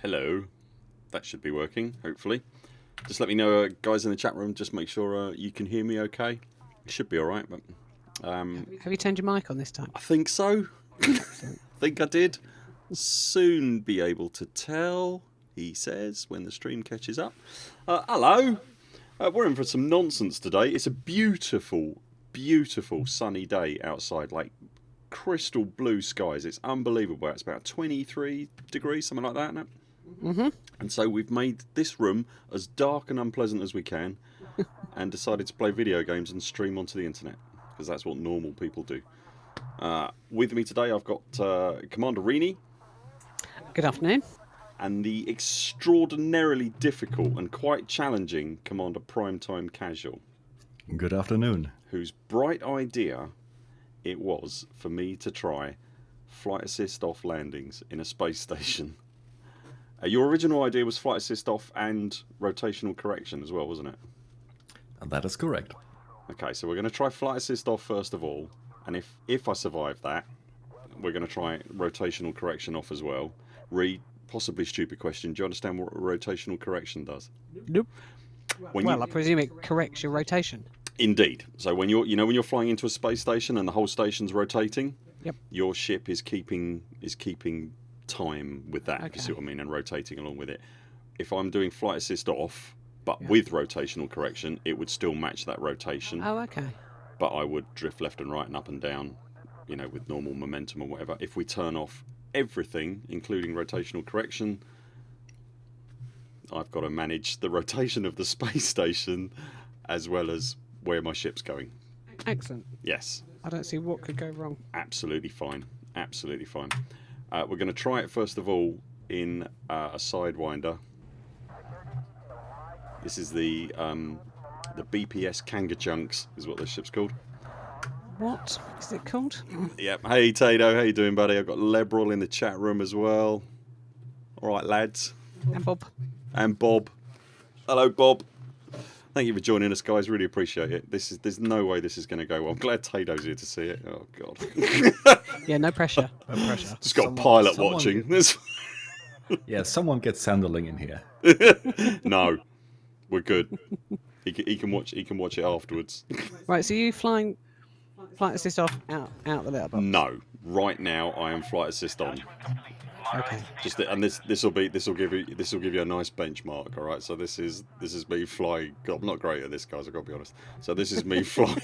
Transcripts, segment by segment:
Hello. That should be working, hopefully. Just let me know, uh, guys in the chat room, just make sure uh, you can hear me okay. It should be alright, but um, Have you turned your mic on this time? I think so. I think I did. Soon be able to tell, he says, when the stream catches up. Uh, hello. Uh, we're in for some nonsense today. It's a beautiful, beautiful sunny day outside, like crystal blue skies. It's unbelievable. It's about 23 degrees, something like that, isn't it? Mm-hmm. And so we've made this room as dark and unpleasant as we can and decided to play video games and stream onto the internet because that's what normal people do. Uh, with me today I've got uh, Commander Rini Good afternoon. and the extraordinarily difficult and quite challenging Commander Primetime Casual Good afternoon. whose bright idea it was for me to try flight assist off landings in a space station. Uh, your original idea was flight assist off and rotational correction as well, wasn't it? And that is correct. Okay, so we're going to try flight assist off first of all, and if if I survive that, we're going to try rotational correction off as well. Re possibly stupid question. Do you understand what rotational correction does? Nope. When well, you, I presume it corrects your rotation. Indeed. So when you're, you know, when you're flying into a space station and the whole station's rotating, Yep. your ship is keeping is keeping time with that. If you see what I mean, and rotating along with it. If I'm doing flight assist off, but Yeah. with rotational correction, it would still match that rotation, Oh, okay. but I would drift left and right and up and down, you know, with normal momentum or whatever. If we turn off everything, including rotational correction, I've got to manage the rotation of the space station as well as where my ship's going. Excellent. Yes, I don't see what could go wrong. absolutely fine. Absolutely fine. Uh, we're going to try it first of all in uh, a sidewinder. This is the um, the BPS Kanga Chunks, is what this ship's called. What is it called? Yep. Hey Tato, how you doing, buddy? I've got Lebrel in the chat room as well. All right, lads, And Bob. and Bob. Hello, Bob. Thank you for joining us, guys. Really appreciate it. This is there's no way this is going to go well. I'm glad Tato's here to see it. Oh God. Yeah, no pressure. No pressure. Just got Someone- a pilot someone watching. get- This- Yeah, someone gets Sanderling in here. no, we're good. He can, he can watch. He can watch it afterwards. Right, so you flying flight assist off out out the letterbox. no, right now I am flight assist on. Okay. Just and this this will be this will give you this will give you a nice benchmark. All right, so this is this is me flying. God, I'm not great at this, guys. I've got to be honest. So this is me flying.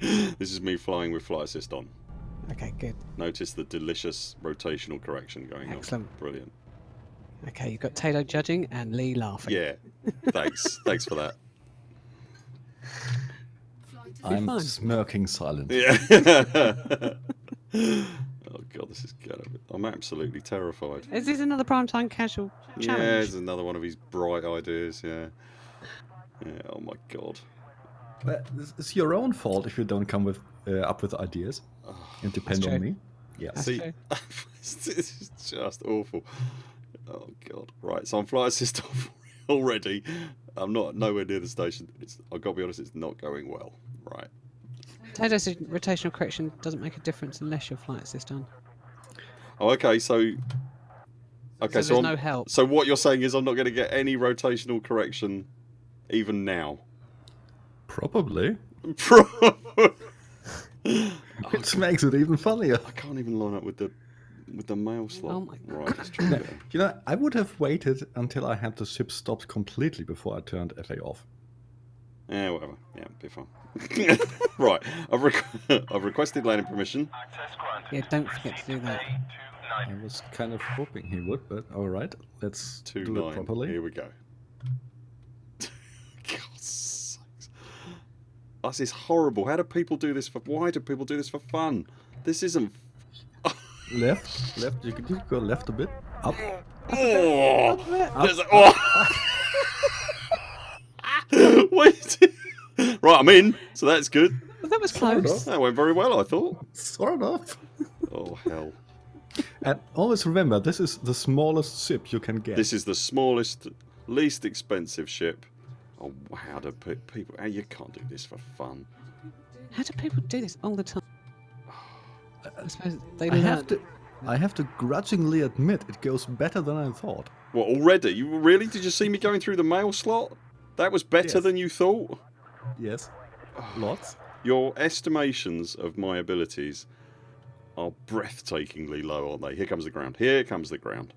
this is me flying with flight assist on. Okay, good. Notice the delicious rotational correction going Excellent. on. Excellent. Brilliant. Okay, you've got Tato judging and Lee laughing. Yeah. Thanks. Thanks for that. I'm fine. smirking silently. Yeah. oh god, this is gonna. I'm absolutely terrified. Is this another primetime casual challenge? Yeah, it's another one of his bright ideas. Yeah. Yeah. Oh my god. But it's- it's your own fault if you don't come with uh, up with ideas and depend on me. Yeah. That's See, this is just awful. Oh god. Right, so I'm flight assist off already. I'm not nowhere near the station. It's, I've got to be honest, it's not going well. Right. Tato said rotational correction doesn't make a difference unless your flight assist on. Oh, okay. So. Okay, so so, there's I'm- no help. so what you're saying is I'm not going to get any rotational correction, even now. Probably. Pro- Which makes it even funnier. I can't even line up with the with the mail slot. Oh my Right, let's try that. You know, I would have waited until I had the ship stopped completely before I turned FA off. Yeah, whatever. Yeah, be fine. right, I've, requ- I've requested landing permission. Yeah, don't forget to do that. I was kind of hoping he would, but all right, let's Two do nine. it properly. Here we go. God's sakes. This is horrible. How do people do this for? Why do people do this for fun? This isn't. Left, left. You can go left a bit. Up. Oh, There's a- oh. Wait. right, I'm in, so that's good. Well, that was close. That went very well, I thought. Sort enough. Oh hell. And always remember, this is the smallest ship you can get. This is the smallest, least expensive ship. Oh, how do pe- people? How you can't do this for fun? How do people do this all the time? I suppose they I have to. I have to grudgingly admit it goes better than I thought. What already? You really? Did you see me going through the mail slot? That was better Yes. than you thought. Yes. Lots. Your estimations of my abilities are breathtakingly low, aren't they? Here comes the ground. Here comes the ground.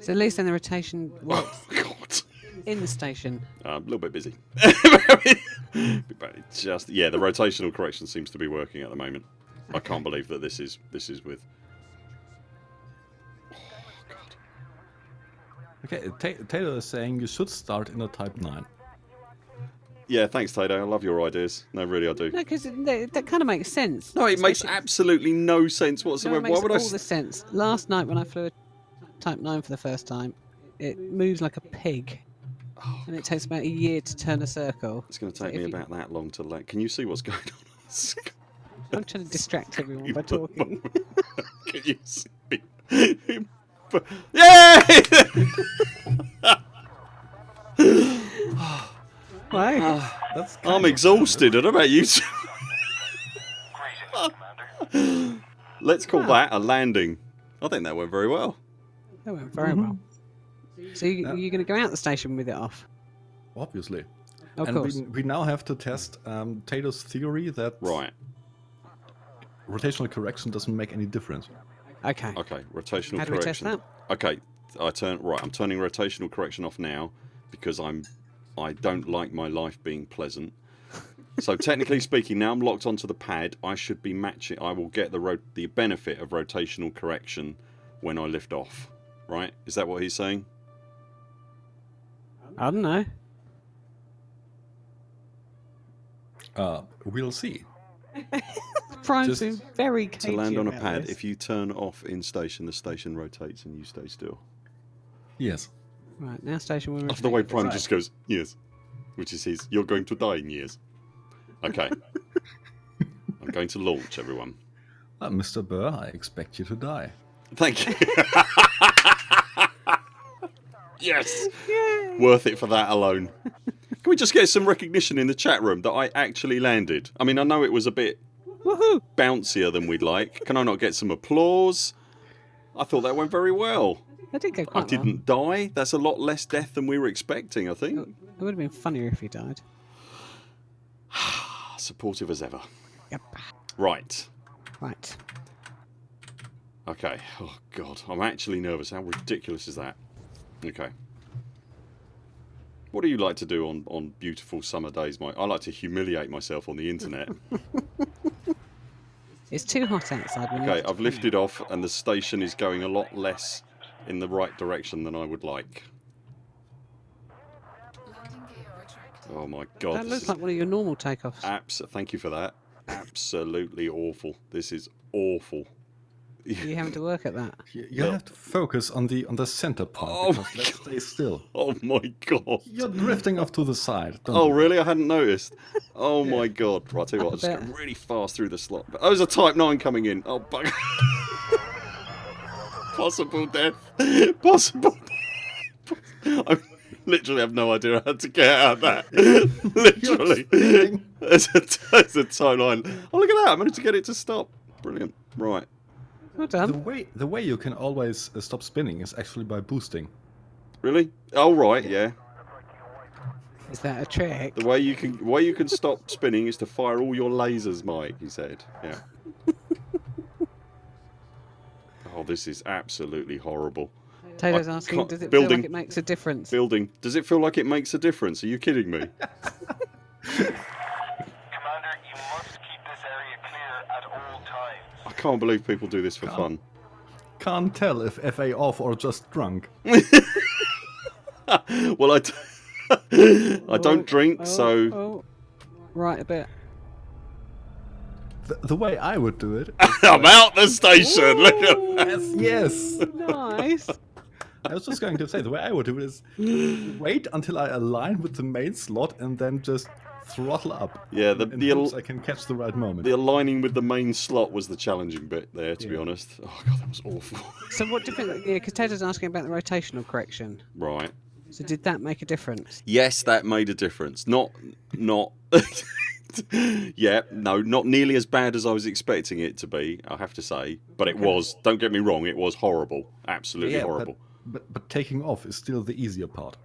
So at least then the rotation works Oh God. in the station. Uh, a little bit busy. just yeah, the rotational correction seems to be working at the moment. I can't believe that this is this is with. Okay, Ta- Taylor is saying you should start in a Type 9. Yeah, thanks, Tato. I love your ideas. No, really, I do. No, because that, that kind of makes sense. No, it makes absolutely no sense No, whatsoever. it makes Why would I? all s- the sense. Last night when I flew a Type 9 for the first time, it moves like a pig. Oh, and it takes about a year to turn a circle. It's going to take if me you- about that long to let. Can you see what's going on? I'm trying to distract everyone by talking. Can you see? Yay! Right. That's I'm exhausted. I don't know about you. two. Let's call that a landing. I think that went very well. That went very well. So you, Yeah. you're going to go out the station with it off? Obviously. Of and course. We, we now have to test um, Taylor's theory that Right. rotational correction doesn't make any difference. Okay. Okay. Rotational How do we test correction. that? Okay. I turn right. I'm turning rotational correction off now because I'm. I don't like my life being pleasant. So technically speaking, now I'm locked onto the pad. I should be matching. I will get the ro- the benefit of rotational correction when I lift off. Right? Is that what he's saying? I don't know. Uh, we'll see. Prime's Just been very To land on a pad, this. if you turn off in station, the station rotates and you stay still. Yes. Right, now station will After the way. Prime Right. just goes, yes. Which is his, you're going to die in years. Okay. I'm going to launch, everyone. Uh, Mr. Burr, I expect you to die. Thank you. yes. Worth it for that alone. Can we just get some recognition in the chat room that I actually landed? I mean, I know it was a bit Woohoo! bouncier than we'd like. Can I not get some applause? I thought that went very well. That did go I well. didn't die. That's a lot less death than we were expecting, I think. It would have been funnier if he died. Supportive as ever. Yep. Right. Right. Okay. Oh, God. I'm actually nervous. How ridiculous is that? Okay. What do you like to do on, on beautiful summer days, Mike? I like to humiliate myself on the internet. It's too hot outside. Okay, I've lifted off and the station is going a lot less in the right direction than I would like. Oh my god. That looks like one of your normal takeoffs. abs- thank you for that. Absolutely awful. This is awful. You having to work at that? You, you No. have to focus on the on the center part Oh because my let's stay still. Oh my god. You're drifting off to the side. Don't Oh you? really? I hadn't noticed. Oh my god. Right, I'll tell you what, I'll just bet. go really fast through the slot. Oh, there's a Type 9 coming in. Oh, bug. Possible death. Possible death. I literally have no idea how to get out of that. literally. spinning. There's a, there's a Type 9. Oh, look at that. I managed to get it to stop. Brilliant. Right. Well The way the way you can always uh, stop spinning is actually by boosting. Really? Oh, right, yeah. Is that a trick? The way you can way you can stop spinning is to fire all your lasers, Mike. He said. Yeah. oh, this is absolutely horrible. Taylor's I asking, does it feel like it makes a difference? Building. Does it feel like it makes a difference? Are you kidding me? Commander, you must keep this area clear at all times. I can't believe people do this for fun. Can't tell if FA off or just drunk. Well, I, d- I don't Oh, drink, oh, so oh. Right a bit. The, the way I would do it. I'm out the station. Look at that. yes, yes. Nice. I was just going to say the way I would do it is wait until I align with the main slot and then just throttle up. Yeah, the in the, I can catch the right moment. the aligning with the main slot was the challenging bit there. To be honest. Oh god, that was awful. So what difference? Yeah, because Taylor's asking about the rotational correction. right. So did that make a difference? Yes, that made a difference. Not, not. yeah, no, not nearly as bad as I was expecting it to be. I have to say, but it was. Don't get me wrong, it was horrible. Absolutely Yeah, but- horrible. But, but taking off is still the easier part.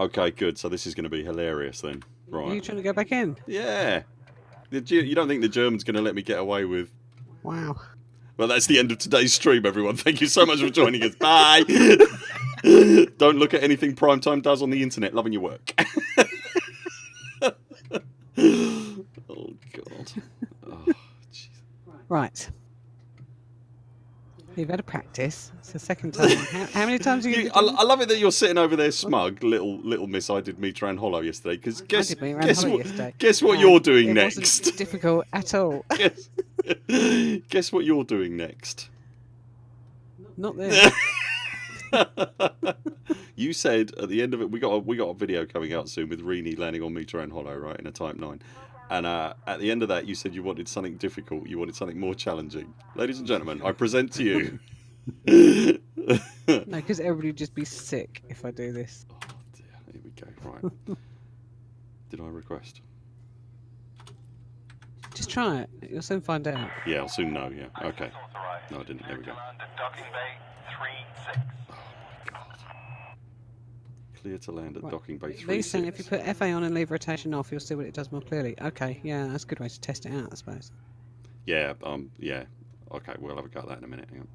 Okay, good. So this is going to be hilarious then, Are you trying to go back in? Yeah. You don't think the German's going to let me get away with? Wow. Well, that's the end of today's stream, everyone. Thank you so much for joining us. Bye. don't look at anything Primetime does on the internet. Loving your work. oh God. Oh, jeez. Right. You've had a practice. It's the second time. how, how many times are you You, I, I love it that you're sitting over there smug, little little miss. I did meet Ran Hollow yesterday. Because guess, did meet Ran guess Hollow what? yesterday. Guess what And you're doing it next? wasn't difficult at all. guess, guess what you're doing next? Not this. you said at the end of it, we got a, we got a video coming out soon with Reenie landing on Meter and Hollow, right, in a Type Nine. And uh, at the end of that, you said you wanted something difficult. You wanted something more challenging. Ladies and gentlemen, I present to you. oh no, because everybody would just be sick if I do this. Oh dear, here we go. Right. Did I request? Just try it. You'll soon find out. Yeah, I'll soon know. Yeah. Okay. No, I didn't. There we go. Command at Docking Bay 3-6. Clear to land at Right. Docking Bay Three. Lee's saying if you put FA on and leave rotation off, you'll see what it does more clearly. Okay, yeah, that's a good way to test it out, I suppose. Yeah. Um. Yeah. Okay. We'll have a go at that in a minute. Hang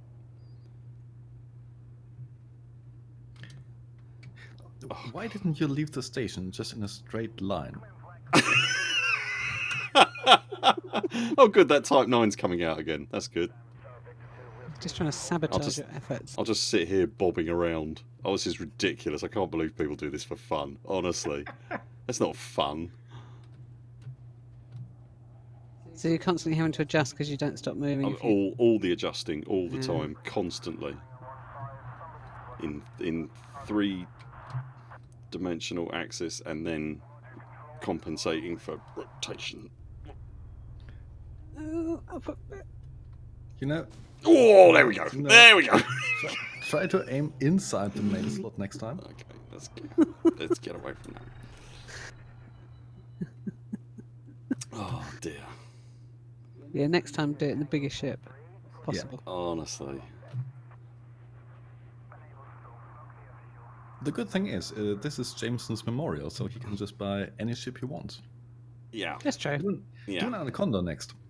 on. Why didn't you leave the station just in a straight line? oh, good. That Type 9's coming out again. That's good. Just trying to sabotage just- your efforts. I'll just sit here bobbing around. Oh, this is ridiculous. I can't believe people do this for fun. Honestly. That's not fun. So you're constantly having to adjust because you don't stop moving. I'm if you- all, all the adjusting, all the Yeah. time, constantly. In in three dimensional axis and then compensating for rotation. Oh, You know, Oh, there we go. No. There we go. try, try to aim inside the main slot next time. Okay, let's get, let's get away from that. Oh dear. Yeah, next time do it in the biggest ship possible. Honestly. The good thing is, uh, this is Jameson's memorial, so he can just buy any ship he wants. Yeah. That's true. Do an, do an Yeah. Anaconda next.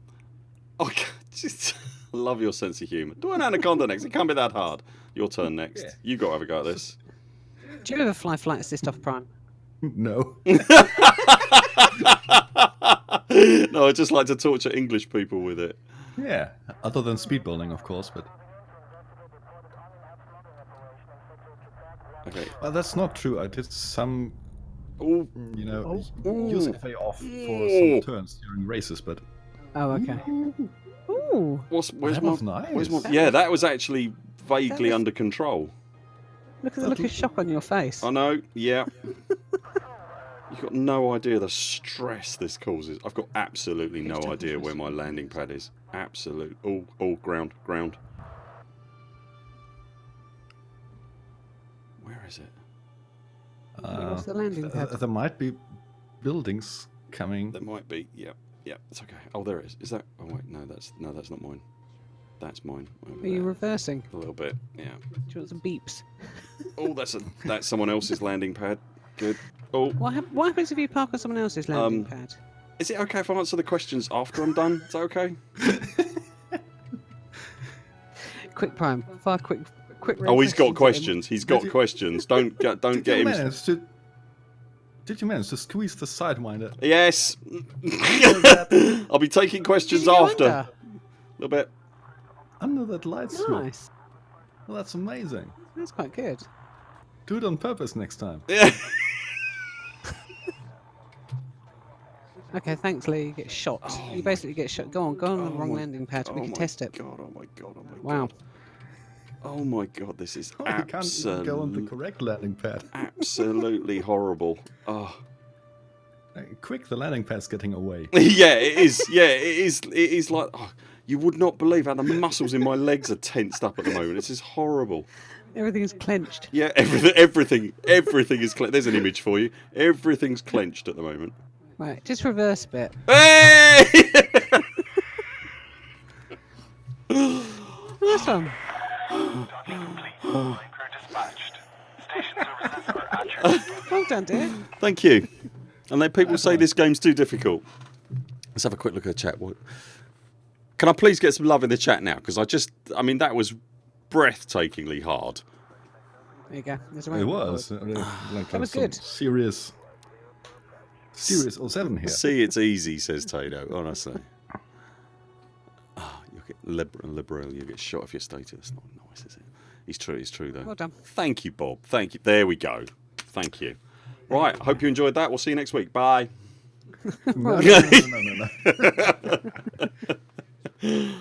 Okay. Just love your sense of humour. Do an anaconda next. It can't be that hard. Your turn next. Yeah. You got to have a go at this. Do you ever fly flight assist off Prime? no. no, I just like to torture English people with it. Yeah, other than speedballing, of course, but Okay. well, that's not true. I did some, Oh, you know, oh. Ooh. use FA off for Ooh. some turns during races, but Oh, okay. Ooh, what's where's that my, was nice. where's my? Yeah, that was actually vaguely was- under control. look at the look of shock on your face. I know. Yeah. You've got no idea the stress this causes. I've got absolutely no idea where my landing pad is. Absolute. All, oh, ground, ground. Where is it? uh, What's the landing th- pad? there might be buildings coming. There might be. Yeah, yeah. It's okay. Oh, there it is. Is that? Oh wait, no. That's no. That's not mine. That's mine. Over Are you there. reversing? A little bit. Yeah. Do you want some beeps? Oh, that's a that's someone else's landing pad. Good. Oh, What, hap- what happens if you park on someone else's landing Um, pad? is it okay if I answer the questions after I'm done? Is that okay? Quick Prime. Fire quick. quick Oh, he's got questions questions. He's got questions. Don't get don't get him. to? Did you manage to squeeze the sidewinder? Yes. I'll be taking questions Did you go after. under? A little bit. Under that light strip. Nice. Well, that's amazing. That's quite good. Do it on purpose next time. Yeah. Okay, thanks, Lee. You get shot. Oh you basically get shot. Go on, go on the Oh wrong my- landing pad. oh we can test it. God, oh my god! Oh my god. Wow. god! Oh my god! This is Oh, you can't even go on the correct landing pad. absolutely horrible. Oh. Uh, Quick, the landing pad's getting away. yeah, it is. Yeah, it is. It is like oh, you would not believe how the muscles in my legs are tensed up at the moment. This is horrible. Everything is clenched. Yeah, everything, everything, everything is. Cle- There's an image for you. Everything's clenched at the moment. Right, just reverse a bit. Hey! Nice one. Docking complete. Flight crew dispatched. Station services are at your Well done, dear. Thank you. And then people say this game's too difficult. Let's have a quick look at the chat. What- Can I please get some love in the chat now? Because I just, I mean, that was breathtakingly hard. There you go. There's a It was. like That was good. Serious. Serious 07 here. See, it's easy, says Tato, honestly. Ah, oh, you get liberal, liberal, you get shot if you state it. That's not nice, is it? It's true, it's true, though. Well done. Thank you, Bob. Thank you. There we go. Thank you. Right, I hope you enjoyed that. We'll see you next week. Bye. No, no, no, no, no, no.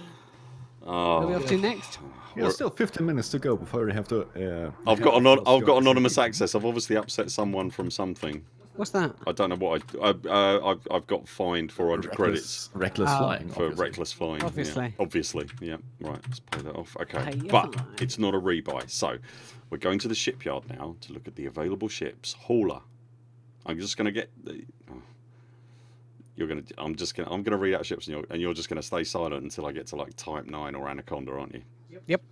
What are we off to next? There's still 15 minutes to go before we have to. Uh, I've got anon- I've got anonymous access. I've obviously upset someone from something. What's that? I don't know what I. I uh, I've, I've got fined 400 credits Reckless, reckless Oh. flying. for obviously. reckless flying. yeah. Obviously. Obviously. Yeah. Right. Let's pay that off. Okay. Pay But fine. it's not a rebuy. So we're going to the shipyard now to look at the available ships. Hauler. I'm just going to get. The, oh. You're gonna. I'm just gonna. I'm gonna read out ships, and you're, and you're just gonna stay silent until I get to like Type Nine or Anaconda, aren't you? Yep. Yep.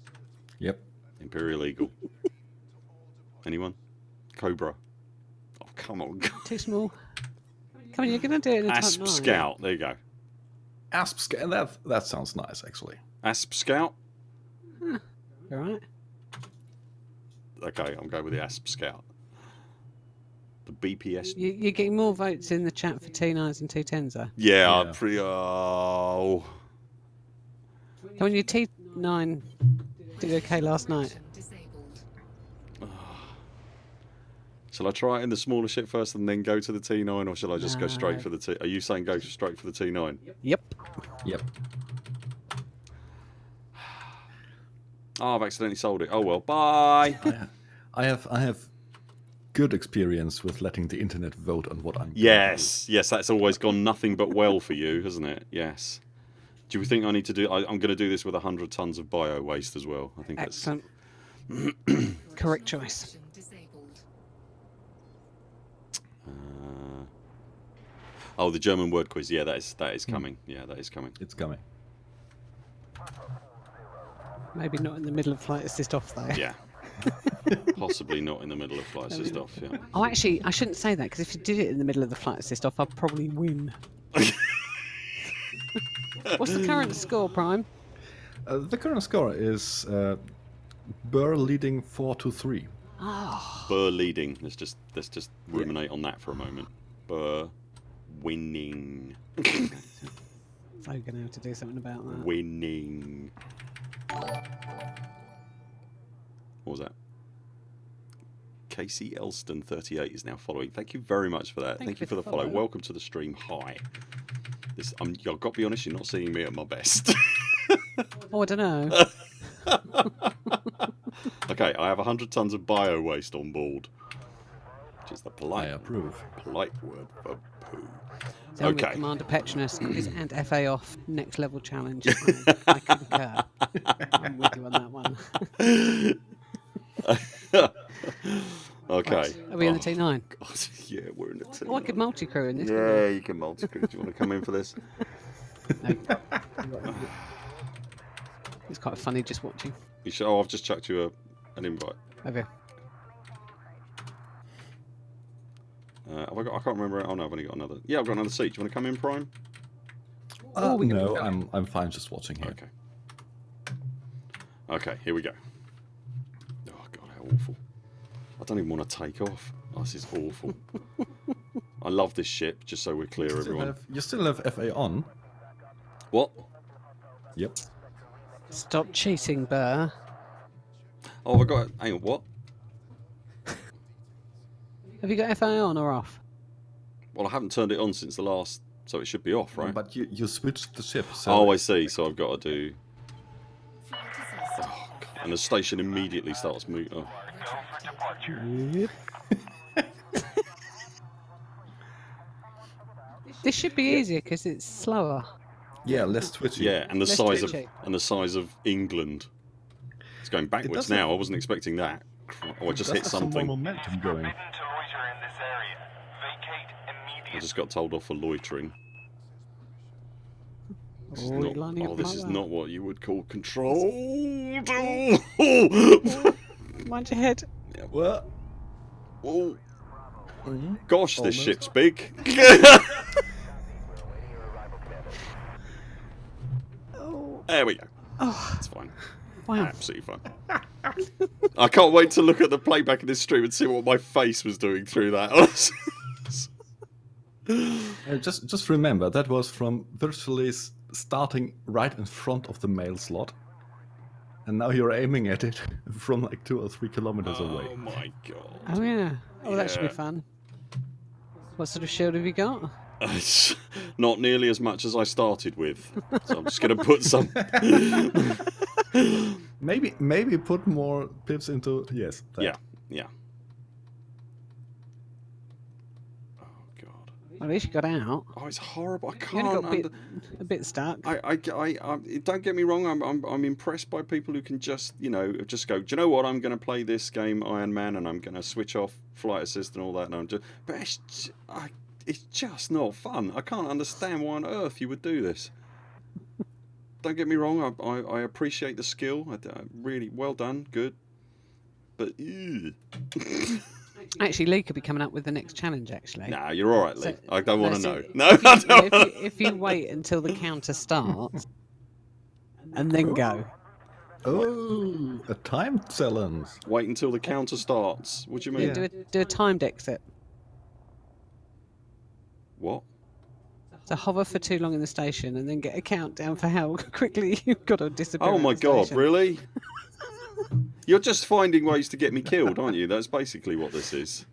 Yep. Imperial Eagle. Anyone? Cobra. Oh come on. Too small. Come on, you're going to do it in a Asp type 9. Scout. There you go. Asp Scout. that that sounds nice actually. Asp Scout. All right. Okay, I'm going with the Asp Scout. The BPS. You, you're getting more votes in the chat for T9s and T10s, though. Yeah, I'm pretty. Uh, oh. Come on, your T9 did okay last night. Shall I try it in the smaller ship first and then go to the T9, or shall I just go straight for the T? Are you saying go straight for the T9? Yep. Yep. Oh, I've accidentally sold it. Oh well. Bye. I, I have I have good experience with letting the internet vote on what I'm. gonna do. yes, yes, that's always gone nothing but well for you, hasn't it? Yes. Do you think I need to do? I, I'm going to do this with hundred tons of bio waste as well. I think that's. Excellent. Correct choice. Uh, oh, the German word quiz. Yeah, that is that Hmm. is coming. Yeah, that is coming. It's coming. Maybe not in the middle of flight assist off, though. Yeah. Possibly not in the middle of flight assist off. Yeah. Oh, actually, I shouldn't say that because if you did it in the middle of the flight assist off, I'd probably win. What's the current score, Prime? Uh, the current score is uh, Burr leading four to three. Ah. Burr leading. Let's just let's just ruminate on that for a moment. Burr winning. Going to have to do something about that. winning. What was that? Casey Elston 38 is now following. Thank you very much for that. Thank, you for the follow. follow. Welcome to the stream. Hi. This, I'm, I've got to be honest, you're not seeing me at my best. Oh, I don't know. okay, I have 100 tons of bio waste on board, which is the I polite, approve. polite word for poo. Tell Okay. Commander Petronus is and FA off next level challenge. I, I concur. I'm with you on that one. okay. Are we in the Oh, T9? God, yeah, we're in the T. Oh, I could multi crew in this. Yeah, you can multi crew. Do you want to come in for this? couldn't I? No. It's quite funny just watching. You should, oh, I've just chucked you a, an invite. Okay. Uh, have I got? I can't remember. Oh no, I've only got another. Yeah, I've got another seat. Do you want to come in, Prime? Uh, we can no. I'm I'm fine just watching here. Okay. Okay, here we go. Oh god, how awful! I don't even want to take off. Oh, this is awful. I love this ship. Just so we're clear, You everyone. have, you still have FA on. What? Yep. Stop cheating, Burr. Oh, have I got. Hang on. What? Have you got FA on or off? Well, I haven't turned it on since the last, so it should be off, right? But you, you switched the ship. So oh, I see. So I've got to do. Oh, and the station immediately starts moving. Oh. Go for departure. This should be easier because it's slower. Yeah, less twitchy. Yeah, and the Let's size do of and the size of England. It's going backwards doesn't- now. I wasn't expecting that. Oh, I It just hit something. some more something. momentum going. To loiter in this area. Vacate I just got told off for loitering. This is Oh, you're not- lining oh, this is not what you would call control. Mind your head. Well, oh. Gosh, this Almost. ship's big. there we go. oh It's fine. wow. Absolutely fine. I can't wait to look at the playback of this stream and see what my face was doing through that. uh, just just remember that was from virtually starting right in front of the mail slot, and now you're aiming at it from like two or three kilometers away. oh my god. Oh yeah. Oh, that should be fun. What sort of shield have you got? It's not nearly as much as I started with. So I'm just going to put some. Maybe maybe put more pips into yes. that. Yeah, yeah. Oh god. At least you got out. Oh, it's horrible. I You can't. only got a bit, a bit stuck. I, I, I, I, don't get me wrong. I'm, I'm, I'm impressed by people who can just, you know, just go. Do you know what? I'm going to play this game, Iron Man, and I'm going to switch off flight assist and all that. And I'm just, but it's, j- I, it's just not fun. I can't understand why on earth you would do this. don't get me wrong. I, I, I appreciate the skill. I, I uh, really well done, good. But. Actually, Lee could be coming up with the next challenge. Actually. nah, you're all right, Lee. So- I don't want to so know. if No, you- I no, don't. if, you, if you wait until the counter starts and then go, Oh, a time challenge. Wait until the counter starts. What do you mean? do, a, do a timed exit. What? To hover for too long in the station and then get a countdown for how quickly you've got to disappear. Oh my the god, station. really? You're just finding ways to get me killed, aren't you? That's basically what this is.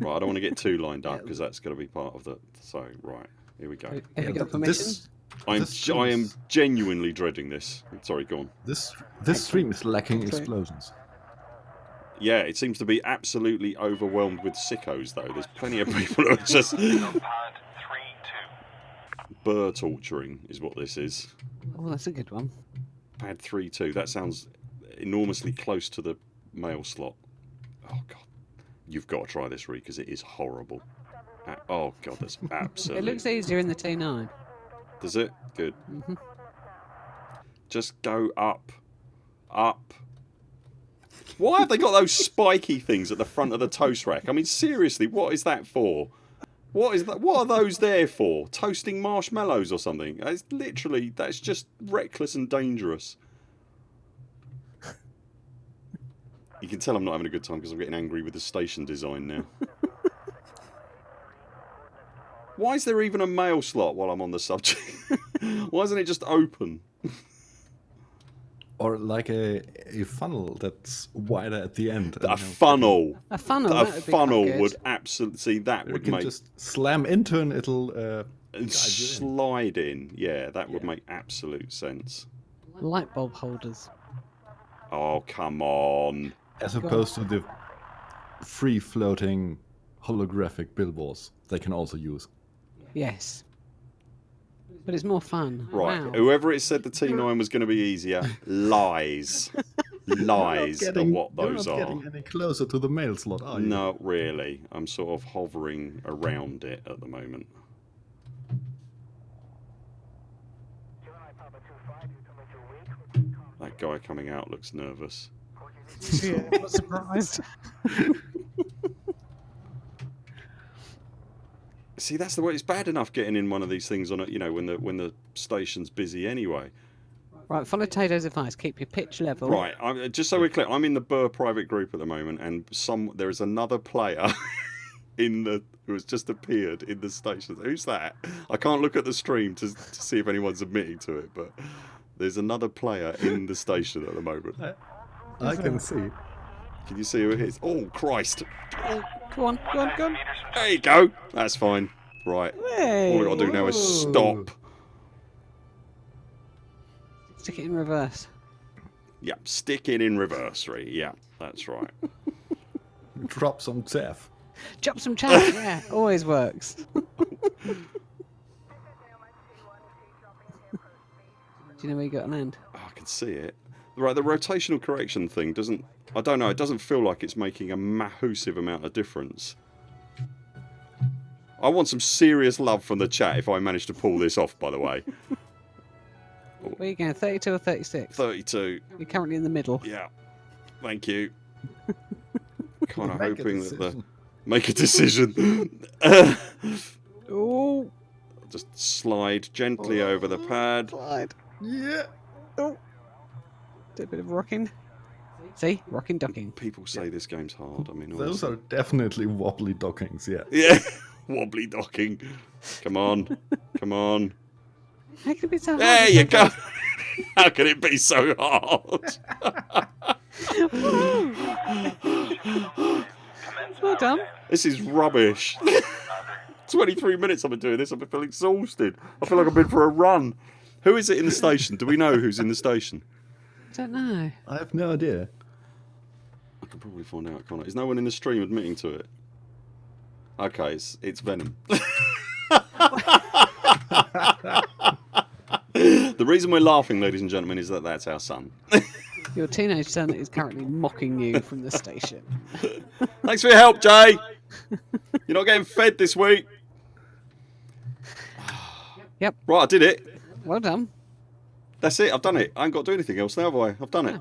Right, I don't want to get too lined up because that's going to be part of the. So, right, here we go. Have Yeah, you got permission? This I'm, this I am genuinely dreading this. Sorry, go on. this this stream is lacking explosions. Yeah, it seems to be absolutely overwhelmed with sickos, though. There's plenty of people who are just Pad 3 2. Burr torturing, is what this is. Oh, that's a good one. Pad 3 2. That sounds enormously close to the mail slot. Oh, God. You've got to try this, Ree, because it is horrible. Oh, God, that's absolutely... It looks easier in the T9. Does it? Good. hmm Just go up. Up. Why have they got those spiky things at the front of the toast rack? I mean, seriously, what is that for? What is that? What are those there for? Toasting marshmallows or something? It's literally that's just reckless and dangerous. You can tell I'm not having a good time because I'm getting angry with the station design now. Why is there even a mail slot while I'm on the subject? Why isn't it just open? Or like a, a funnel that's wider at the end. A funnel. A funnel. a that would be quite funnel would absolutely see that You would can make just slam into and it'll uh, and guide in. slide in. Yeah, that would Yeah. make absolute sense. light bulb holders. Oh come on! as opposed to the free floating holographic billboards they can also use. Yes. But it's more fun. Right, Wow. whoever it said the T9 was going to be easier lies, lies at what you're those not are. getting any closer to the mail slot, are you? Not really. I'm sort of hovering around it at the moment. That guy coming out looks nervous. yeah, I'm not surprised. See, that's the way. It's bad enough getting in one of these things on a, you know, when the when the station's busy anyway. Right, follow Tato's advice. Keep your pitch level. Right. I'm, uh, just so we're clear, I'm in the Burr private group at the moment, and some there is another player in the who has just appeared in the station. Who's that? I can't look at the stream to, to see if anyone's admitting to it, but there's another player in the station at the moment. I can see. Can you see who it is? Oh Christ! Oh, go on, go on, go on. There you go. That's fine. Right. Hey. All we got to do now is stop. Stick it in reverse. Yep, stick it in reverse, Ree. Yeah, that's right. Drop some Zeph. Drop some chat. yeah, always works. Do you know where you got to land? Oh, ah, I can see it. Right, the rotational correction thing doesn't. I don't know. It doesn't feel like it's making a massive amount of difference. I want some serious love from the chat if I manage to pull this off, by the way. Where are you going? 32 or 36? 32. You're currently in the middle. Yeah. Thank you. kind of hoping that the. decision. Make a decision. Oh, Just slide gently over the pad. slide. Yeah. Do a bit of rocking. See? Rocking ducking. People say this game's hard. I mean, Those are definitely wobbly dockings, yeah. Yeah. Wobbly docking. Come on. Come on. How can it be so hard? There you go. How can it be so hard? Well done. This is rubbish. 23 minutes I've been doing this. I've been feeling exhausted. I feel like I've been for a run. Who is it in the station? Do we know who's in the station? I don't know. I have no idea. Can probably find out, can't I? Is no one in the stream admitting to it? Okay, it's, it's Venom. the reason we're laughing, ladies and gentlemen, is that that's our son. Your teenage son is currently mocking you from the station. Thanks for your help, Jay. You're not getting fed this week. Yep. Right, I did it. Well done. That's it. I've done it. I ain't got to do anything else now, have I? I've done it.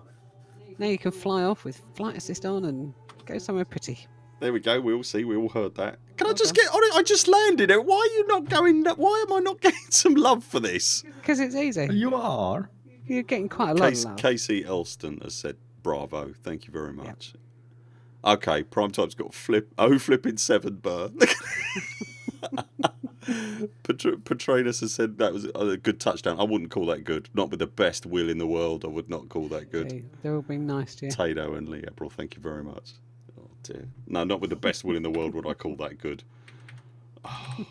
Now you can fly off with flight assist on and go somewhere pretty. There we go. We all see. We all heard that. Can I just done. get on it? I just landed it. Why are you not going? Why am I not getting some love for this? Because it's easy. You are. You're getting quite a lot Case, of love. Casey Elston has said bravo. Thank you very much. Okay, prime time's got flip. Oh, flipping seven burr. Petr- Petranus has said that was a good touchdown. I wouldn't call that good. Not with the best will in the world. I would not call that good. See, They're all being nice to you. Tato and Lee April, thank you very much. Oh dear. No, not with the best will in the world would I call that good. I'll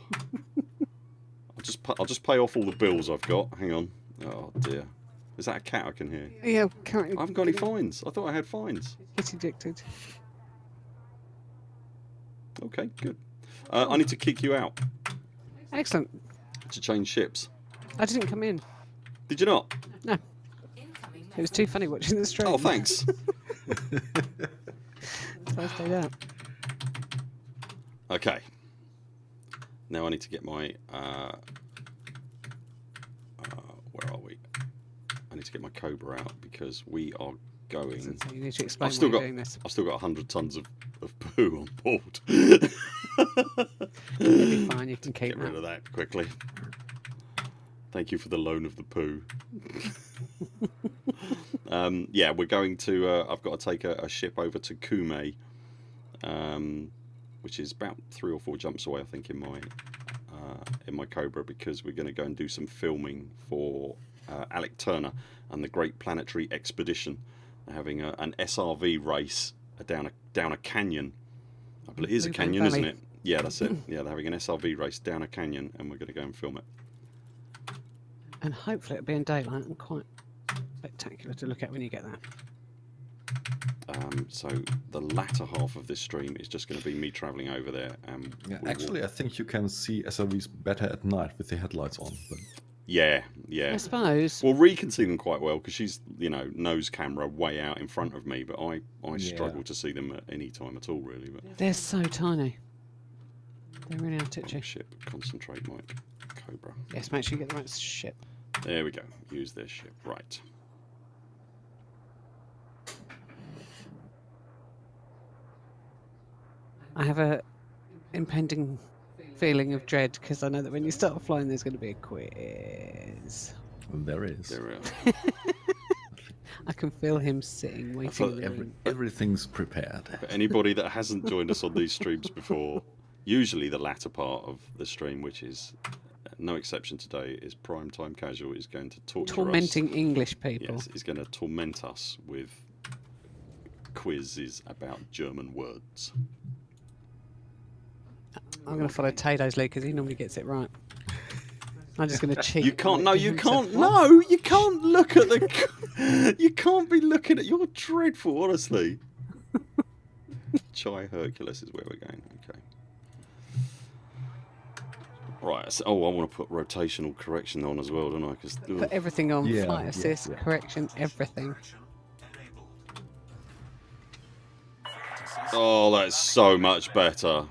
just pa- I'll just pay off all the bills I've got. Hang on. Oh dear. Is that a cat I can hear? Yeah, currently I haven't got any fines. I thought I had fines. get addicted. Okay, good. Uh, I need to kick you out Excellent. to change ships. I didn't come in. Did you not? No. It was too funny watching the stream. Oh, thanks. So I stayed out. Okay. Now I need to get my. Uh, uh, where are we? I need to get my Cobra out because we are going. So you need to explain I've still got. doing this. I've still got hundred tons of, of poo on board. It'll be fine. You can keep Get rid that. of that quickly. Thank you for the loan of the poo. um, yeah, we're going to. Uh, I've got to take a, a ship over to Kume, um, which is about three or four jumps away, I think, in my uh, in my Cobra, because we're going to go and do some filming for uh, Alec Turner and the Great Planetary Expedition. They're having a, an SRV race down a down a canyon. I believe it is a Blue canyon, isn't it? Yeah, that's it. Yeah, they're having an SRV race down a canyon, and we're going to go and film it. And hopefully it'll be in daylight and quite spectacular to look at when you get there. Um, so the latter half of this stream is just going to be me travelling over there. And Yeah, we will- actually, I think you can see SRVs better at night with the headlights on. But yeah, yeah. I suppose. Well, Ree can see them quite well because she's, you know, nose camera way out in front of me. But I, I Yeah. struggle to see them at any time at all, really. But They're so tiny. They really are titchy. ship, concentrate, Mike. Cobra. Yes, make sure you get the right ship. There we go. Use this ship. Right. I have a impending feeling of dread because I know that when you start flying, there's going to be a quiz. there is. There we are. I can feel him sitting, waiting. thought Every, everything's prepared. For anybody that hasn't joined us on these streams before, usually the latter part of the stream, which is no exception today, is prime time casual is going to torture us. Tormenting English people. Yes, is going to torment us with quizzes about German words. I'm going to follow Tato's lead because he normally gets it right. I'm just going to cheat. You can't. No, you can't. No, you can't look at the. you can't be looking at. You're dreadful, honestly. Chi Herculis is where we're going. Okay. Right. So, oh, I want to put rotational correction on as well, don't I? Because Put everything on Yeah, flight assist, yeah. correction, everything. oh, that's so much better.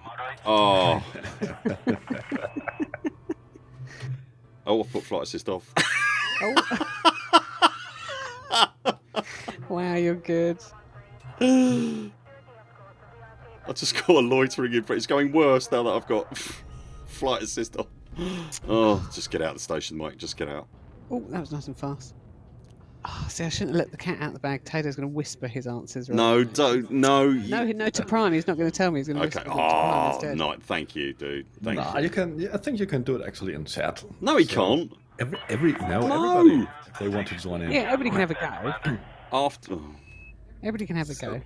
Oh. oh, I put flight assist off. Oh. wow, you're good. I just got a loitering in front. It's going worse now that I've got flight assist on. Oh, just get out of the station, Mike. Just get out. Oh, that was nice and fast. Oh, see, I shouldn't have let the cat out of the bag. Taylor's going to whisper his answers. Right No, now. don't. No. No, no to Prime. He's not going to tell me. He's going to Okay. whisper them to Prime Oh, instead. no. Thank you, dude. Thank nah, you. you can. I think you can do it actually in chat. No, he So, can't. Every, every no, No. everybody. If they want to join in. Yeah, everybody can have a go. After. Everybody can have a go.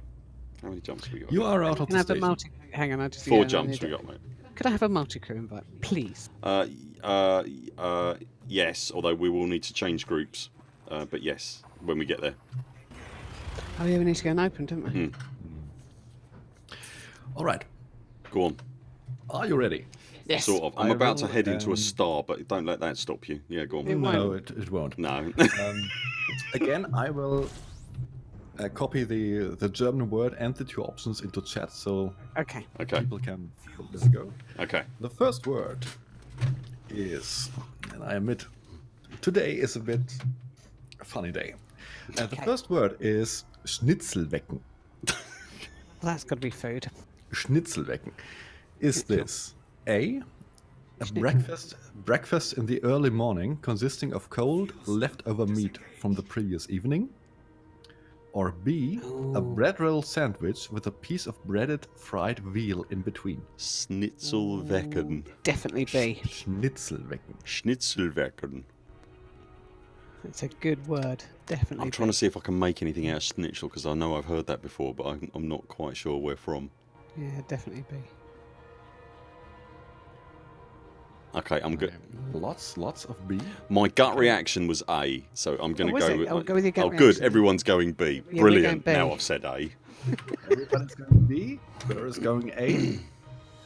how many jumps we got? You are out of the have station. multi? Hang on, I just Four yeah, jumps need we got, mate. Could I have a multi-crew invite, please? Uh, uh, uh, yes, although we will need to change groups. Uh, but yes, when we get there. Oh yeah, we need to go and open, don't we? Hmm. All right. Go on. Are you ready? Yes. Sort of. I'm I about to will, head into a um, star, but don't let that stop you. Yeah, go on. won't. No, it, it won't. No. Um, again, I will uh, copy the the German word and the two options into chat so Okay. okay. people can give this a go. Okay. The first word is, and I admit, today is a bit a funny day. Uh, the first word is Schnitzelwecken. Well, that's got to be food. Schnitzelwecken. Is this A, a breakfast breakfast in the early morning consisting of cold leftover meat from the previous evening? Or B, a Oh. bread roll sandwich with a piece of breaded fried veal in between? Schnitzelwecken. Definitely B. Schnitzelwecken. Schnitzelwecken. It's a good word. Definitely. I'm trying to see if I can make anything out of schnitzel because I know I've heard that before, but I'm, I'm not quite sure where from. Yeah, definitely B. Okay, I'm good. Lots, lots of B. My gut reaction was A, so I'm going to was go it? with. Oh, go with your gut oh, good. reaction. Everyone's going B. Yeah, we're going Brilliant. B. Now I've said A. Everybody's going B. Where is going A?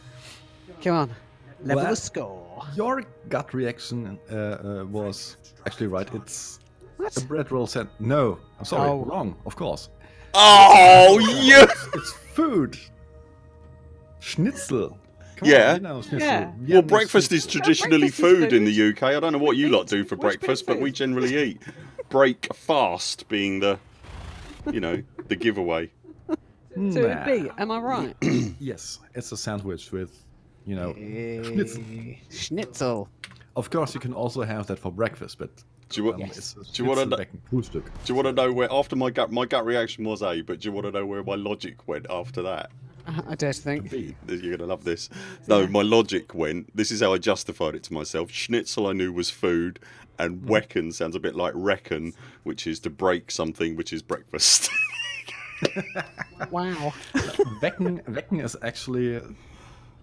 Come on. Level Well- the score. Your gut reaction uh, uh, was actually right. It's What? a bread roll sand. No, I'm sorry, Oh. wrong. Of course. Oh, yeah! It's food. Schnitzel. Come Yeah. On, you know, schnitzel. Yeah. Well, breakfast is schnitzel. traditionally breakfast is food in the. UK. I don't know what you lot do for breakfast, but we generally eat. Break fast being the, you know, the giveaway. So it would be. Am I right? Yes, it's a sandwich with, you know, schnitzel. Eh, Schnitzel. Of course, you can also have that for breakfast, but Do you, um, Yes. Do you wanna know- do you want to know where? After my gut, my gut reaction was A, but do you want to know where my logic went after that? I dare to think. B. You're gonna love this. No, my logic went. This is how I justified it to myself. Schnitzel I knew was food, and mm. wecken sounds a bit like reckon, which is to break something, which is breakfast. Wow. Wecken, Wecken is actually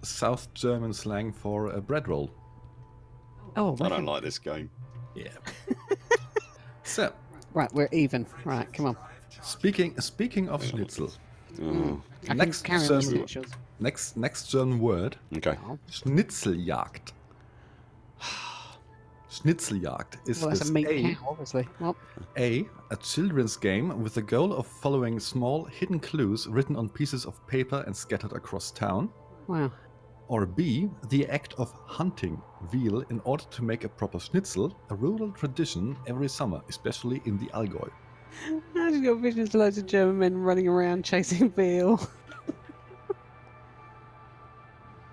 South German slang for a bread roll. Oh, I don't like this game. Yeah. so, Right, we're even. Right, come on. speaking speaking of schnitzel, Oh, I can Next carry German- next next German word, okay. Schnitzeljagd. Schnitzeljagd is well, that's this a meat A, cow, obviously. Well, A, a children's game with the goal of following small hidden clues written on pieces of paper and scattered across town. wow. Or B, the act of hunting veal in order to make a proper schnitzel, a rural tradition every summer, especially in the Allgäu. I just got visions of loads of German men running around chasing veal.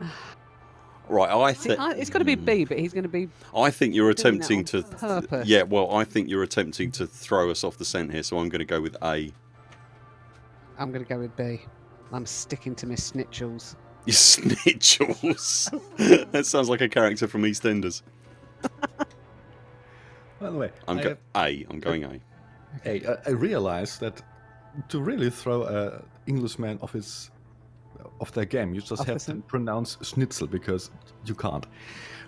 Right, I think I, it's got to be B, hmm. but he's going to be. I think you're doing attempting to. purpose. Yeah, well, I think you're attempting to throw us off the scent here, so I'm going to go with A. I'm going to go with B. I'm sticking to my snitchels. You snitchels. that sounds like a character from EastEnders. By the way, I'm I, go- A. I'm going A. Hey, I, I realized that to really throw an Englishman off his of their game, you just Off have to pronounce schnitzel because you can't.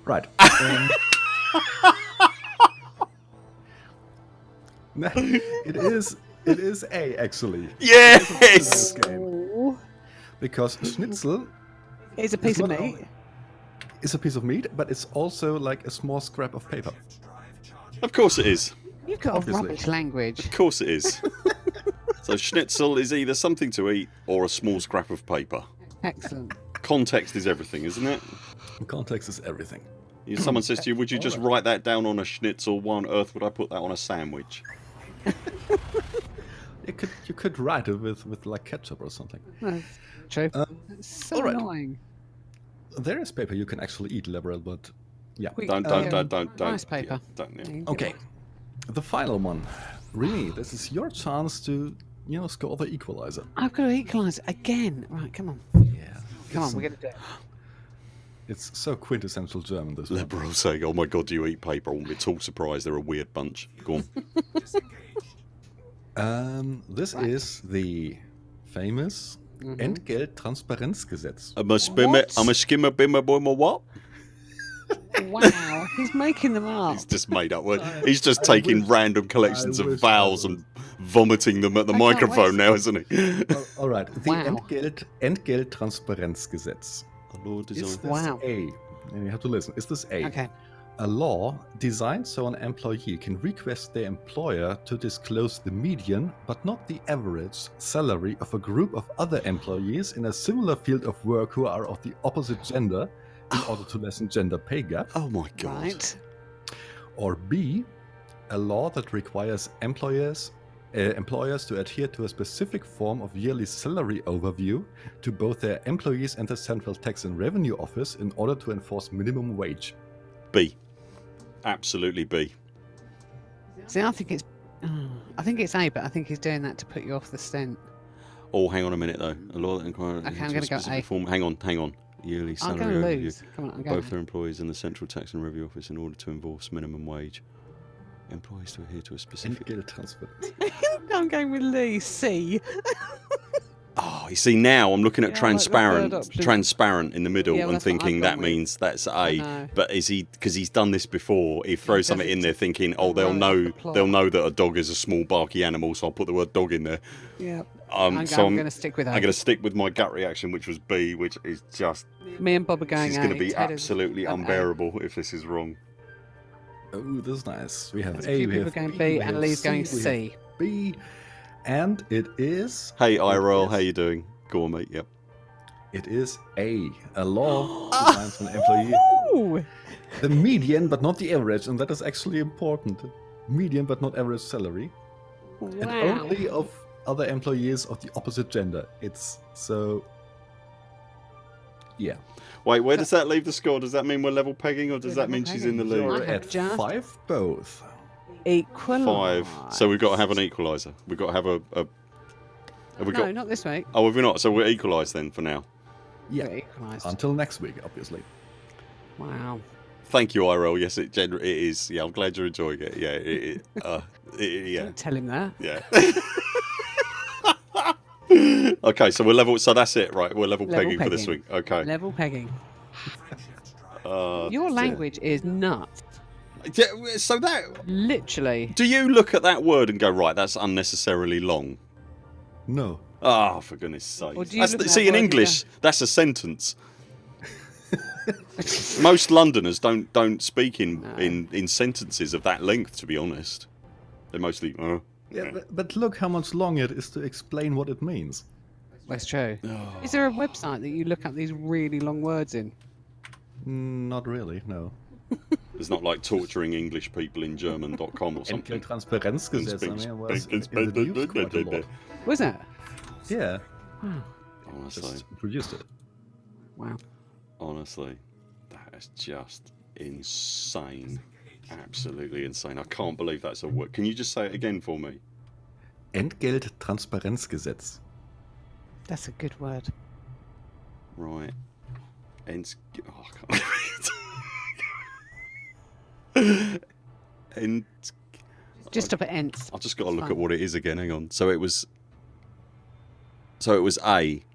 Right. um, no, it is it is A actually Yes. game because schnitzel is a piece of meat. It's a piece of meat, but it's also like a small scrap of paper. Of course it is. You've got Obviously. a rubbish language. Of course it is. so schnitzel is either something to eat or a small scrap of paper. Excellent. context is everything, isn't it? Context is everything. If Someone says to you, "Would you just write that down on a schnitzel? Why on earth would I put that on a sandwich?" You could you could write it with with like ketchup or something. No, true. Um, so all right. annoying. There is paper you can actually eat, Liberal, but yeah. We- Don't, uh, don't, don't, don't, don't. Rice paper. yeah, don't, yeah. You can get Okay, it. The final one. Remy, this is your chance to you know score the equalizer. I've got to equalise again. Right, come on. Yeah. Come on, It's- we're going to do it. It's so quintessential German. This one. Liberal saying, "Oh my God, do you eat paper?" I'm at all surprised. They're a weird bunch. Go on. Um, this Right. is the famous Mhm. Entgelttransparenzgesetz. I'm a spimmer. What? I'm a skimmer, bimmer, boimer. What? Wow, he's making them up. He's just made up words. He's just taking wish- random collections of vowels and vomiting them at the I microphone now, isn't he? Well, all right, the Wow. Entgelt Entgelttransparenzgesetz. Lord Is design. this Wow. A? And you have to listen. Is this A? Okay. A law designed so an employee can request their employer to disclose the median, but not the average, salary of a group of other employees in a similar field of work who are of the opposite gender in order to lessen gender pay gap. Oh my God. Right. Or B, a law that requires employers uh, employers to adhere to a specific form of yearly salary overview to both their employees and the Central Tax and Revenue Office in order to enforce minimum wage. B. Absolutely B. See, I think it's. oh, I think it's A, but I think he's doing that to put you off the stint. Oh, hang on a minute though. A law that inquires Okay, I'm into a gonna go specific A. Form. Hang on, hang on. Yearly I'm salary going to overview. lose. Come on, I'm. Both their employees and the Central Tax and Revenue Office in order to enforce minimum wage. Employees to adhere to a specific. Entgelttransparenz. I'm going with Lee. C. Oh, you see now I'm looking at Yeah, I like transparent, transparent in the middle Yeah, well, and that's what I've thinking that with. means that's A. But is he because he's done this before? He throws does something in there thinking, oh, they'll know, the they'll know that a dog is a small barky animal, so I'll put the word dog in there. Yeah. Um, I'm, so I'm I'm, going to stick with A. I'm going to stick with my gut reaction, which was B, which is just Me and Bob are going this is A. going to be Ted absolutely I'm A. unbearable if this is wrong. Oh, this is nice. We have There's A, a few we people have going B, B, and have Lee's going we have C. B, and it is Hey, Iroll, is. how you doing? Go on, mate. Yep. it is A, a law designed for an employee. The median, but not the average, and that is actually important. Median, but not average salary, and only of other employees of the opposite gender. It's so. Yeah, Wait, where does that leave the score? Does that mean we're level pegging, or does We're that mean level she's in the lead? you're at five both. Equal. Five. So we've got to have an equaliser. We've got to have a. a have we No, got? not this week. Oh, have we not? So we're equalised then for now. Yeah, equalised. until next week, obviously. Wow. Thank you, IRL. Yes, it gener- it is. Yeah, I'm glad you're enjoying it. Yeah, it, it, uh, it, yeah, Don't tell him that. yeah. okay, so we're level. So that's it, right? We're level, Level pegging, for this week. Okay. Level pegging. Uh, Your language is nuts. yeah, so that. Literally. Do you look at that word and go, right? That's unnecessarily long. No. Ah, for goodness sake. Or do you That's the- see, in word and English, that's a sentence. Most Londoners don't don't speak in, No. in, in sentences of that length. To be honest, they're mostly. Uh, Yeah, but, but look how much longer it is to explain what it means. That's true. oh. Is there a website that you look up these really long words in? Mm, Not really, no. It's not like torturing English people in German.com or something. Entgelttransparenzgesetz, I mean, was in the news quite a lot. Was it? Yeah, Wow. Honestly, just produced it. Wow. honestly, that is just insane. Absolutely insane. I can't believe that's a word. Can you just say it again for me? Entgelttransparenzgesetz. That's a good word. Right. Ent. Oh, I can't. Ent. Just stop at ents. I've just got to look fine. at what it is again. Hang on. So it was. So it was A.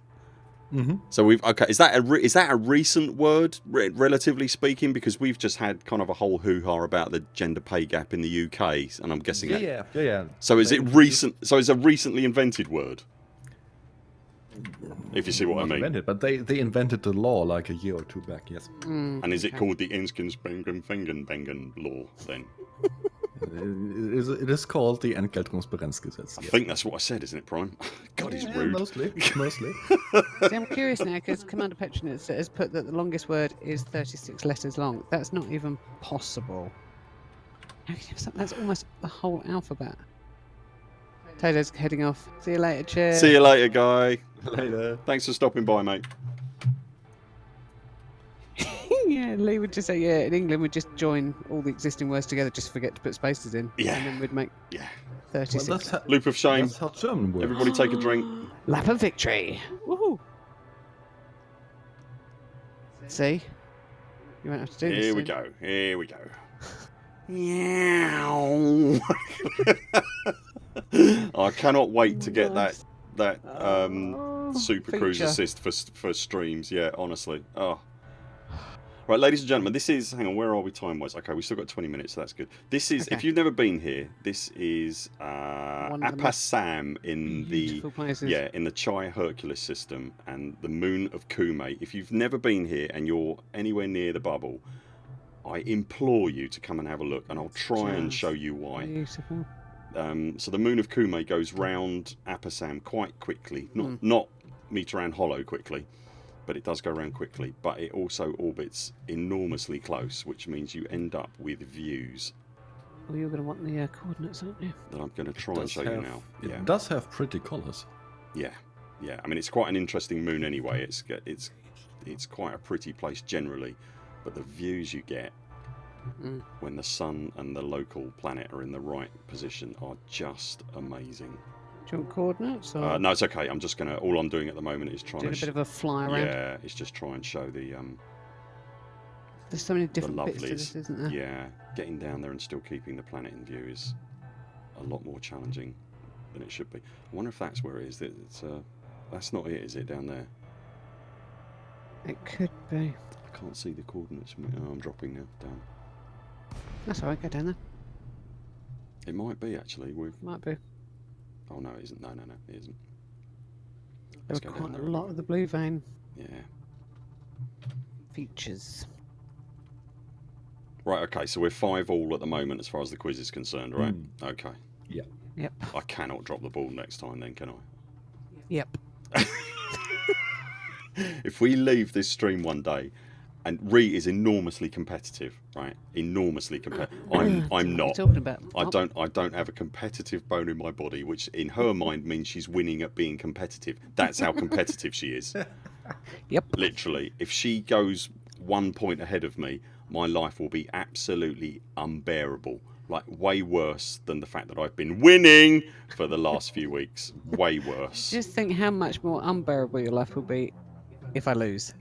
Mm-hmm. So we've okay. Is that a re, is that a recent word, re- relatively speaking? Because we've just had kind of a whole hoo ha about the gender pay gap in the UK, and I'm guessing. Yeah, that, yeah, yeah, yeah. So is it recent? So it's a recently invented word. If you see what I mean. invented, but they, they invented the law like a year or two back, yes. Mm, And is it called the Inskensbengen Fengenbengen law then? It is, it is called the Entgelttransparenzgesetz. I think that's what I said, isn't it, Prime? God, he's Yeah, rude. Mostly, mostly. See, I'm curious now because Commander Petronitz has put that the longest word is 36 letters long. That's not even possible. How can you have something? That's almost the whole alphabet. Taylor's heading off. See you later, cheers. See you later, guy. Later. Thanks for stopping by, mate. yeah, Lee would just say, yeah, in England we'd just join all the existing words together, just forget to put spaces in. Yeah. And then we'd make Yeah. 36. Well, that's, how, Loop of shame. that's how German works. Everybody take a drink. Lap of victory. Woohoo. See? You won't have to do this. Here we soon. go. Here we go. Meow. I cannot wait to get that that um, Oh, Super Cruise assist for for streams. Yeah, honestly. Oh. Right, ladies and gentlemen, this is. Hang on, where are we time wise? Okay, we've still got 20 minutes, so that's good. This is. If you've never been here, this is uh, One of the most Appasam in the places. yeah, in the Chi Herculis system and the moon of Kume. If you've never been here and you're anywhere near the bubble, I implore you to come and have a look, and I'll try and show you why. Beautiful. Um, so the moon of Kume goes round Appasam quite quickly, not Mm. not Meteran Hollow quickly, but it does go around quickly. But it also orbits enormously close, which means you end up with views Well, you're going to want the uh, coordinates, aren't you? that I'm going to try and does show you now. It Yeah. does have pretty colors. Yeah, yeah. I mean, it's quite an interesting moon anyway. It's it's it's quite a pretty place generally, but the views you get Mm. when the sun and the local planet are in the right position are just amazing. Do you want coordinates? Or Uh, no, it's okay. I'm just gonna. All I'm doing at the moment is trying doing to. a bit of a fly around? yeah, it's just try and show the um There's so many different bits to this, isn't there? Yeah, getting down there and still keeping the planet in view is a lot more challenging than it should be. I wonder if that's where it is. That It's uh, that's not it, is it? Down there. It could be. I can't see the coordinates. Oh, I'm dropping now. Down. That's alright, go down there. It might be actually. We're... Might be. Oh no, it isn't. No, no, no, it isn't. There Let's were go down quite a there. lot of the blue vein Yeah. features. Right. Okay. So we're five all at the moment as far as the quiz is concerned, right? Mm. Okay. Yeah. Yep. I cannot drop the ball next time, then, can I? Yep. if we leave this stream one day and Ree is enormously competitive, right? Enormously competitive. I'm I'm What are you not. talking about? I don't I don't have a competitive bone in my body, which in her mind means she's winning at being competitive. That's how competitive she is. Yep. Literally. If she goes one point ahead of me, my life will be absolutely unbearable. Like way worse than the fact that I've been winning for the last few weeks. Way worse. Just think how much more unbearable your life will be if I lose.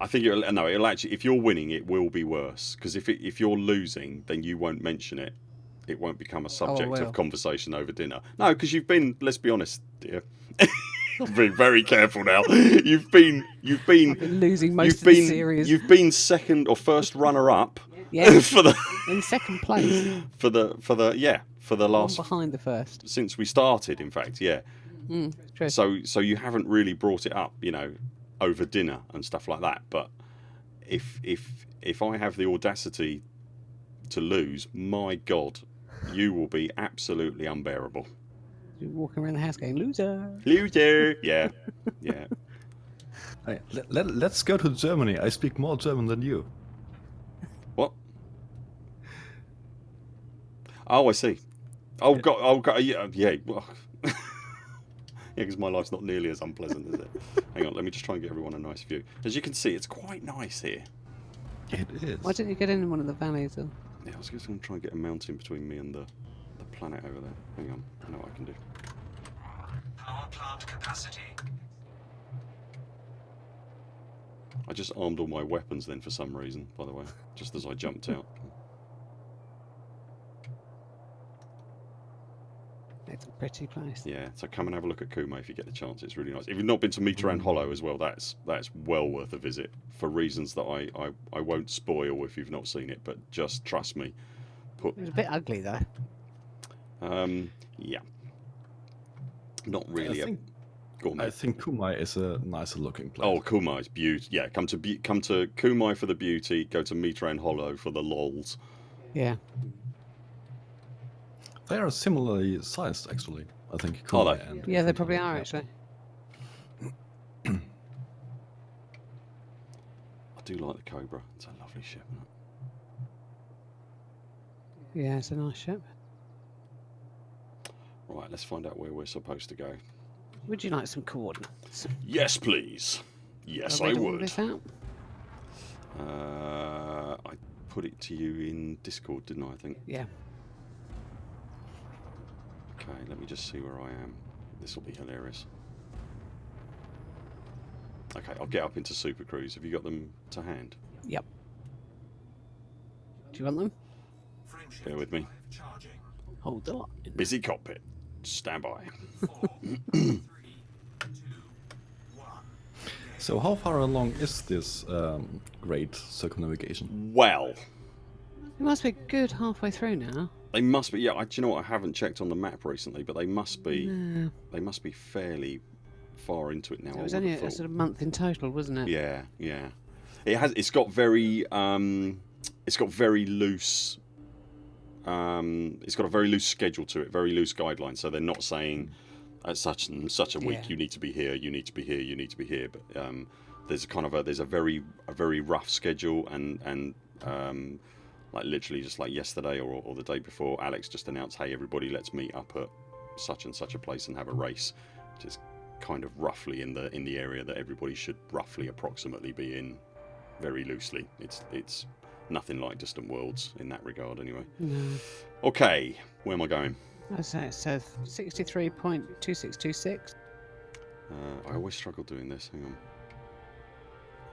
I think it'll, no, it'll actually. If you're winning, it will be worse because if it, if you're losing, then you won't mention it. It won't become a oh, subject will. of conversation over dinner. No, because you've been. Let's be honest, dear. Been very careful now. You've been. You've been. Been losing most You've of the been. series. You've been second or first runner up Yeah, for the in second place. for the for the yeah for the One last behind the first. since we started. In fact, yeah. Mm, true. So so you haven't really brought it up, you know, over dinner and stuff like that. But if if if I have the audacity to lose, my God, you will be absolutely unbearable. You're walking around the house going, loser. Loser. Yeah, yeah. Hey, let, let, let's go to Germany. I speak more German than you. What? Oh, I see. Oh God. Oh God. Yeah. Yeah. Well, yeah, because my life's not nearly as unpleasant, is it? Hang on. Let me just try and get everyone a nice view. As you can see, it's quite nice here. It is. Why don't you get in one of the valleys? Or... Yeah, I was just going to try and get a mountain between me and the, the planet over there. Hang on, I know what I can do. Power plant capacity. I just armed all my weapons then for some reason, by the way, just as I jumped out. It's a pretty place. Yeah, so come and have a look at Kume if you get the chance. It's really nice. If you've not been to Meteran Hollow as well, that's that's well worth a visit for reasons that I, I, I won't spoil if you've not seen it. But just trust me. Put It was a bit ugly though. um yeah. Not really. I a- think, Go on, I think Kumai is a nicer looking place. Oh, Kumai is beautiful. Yeah, come to be- come to Kumai for the beauty. Go to Mitran Hollow for the lols. Yeah. They are similarly sized, actually. I think. Are Kumai they? and Yeah, they probably are actually. I do like the Cobra. It's a lovely ship. Isn't it? Yeah, it's a nice ship. Right, let's find out where we're supposed to go. Would you like some coordinates? Yes, please. Yes, I'll I would. out. Uh, I put it to you in Discord, didn't I? I think. Yeah. Okay, let me just see where I am. This will be hilarious. Okay, I'll get up into Super Cruise. Have you got them to hand? Yep. Do you want them? Bear with me. Hold the line. Busy cockpit. Stand by. So how far along is this um, great circumnavigation? Well, It must be good halfway through now. They must be. Yeah, I, do you know what? I haven't checked on the map recently, but they must be. No. They must be fairly far into it now. It was only have a, sort of month in total, wasn't it? Yeah, yeah. It has. It's got very. Um, it's got very loose. Um, it's got a very loose schedule to it, very loose guidelines. So they're not saying at such and such a week Yeah. you need to be here, you need to be here, you need to be here. But um, there's a kind of a there's a very a very rough schedule and and um, like literally just like yesterday or, or the day before, Alex just announced, hey everybody, let's meet up at such and such a place and have a race, which is kind of roughly in the in the area that everybody should roughly approximately be in, very loosely. It's it's nothing like Distant Worlds in that regard, anyway. No. Okay, where am I going? I say it says 63.2626. Uh, I always struggle doing this. Hang on.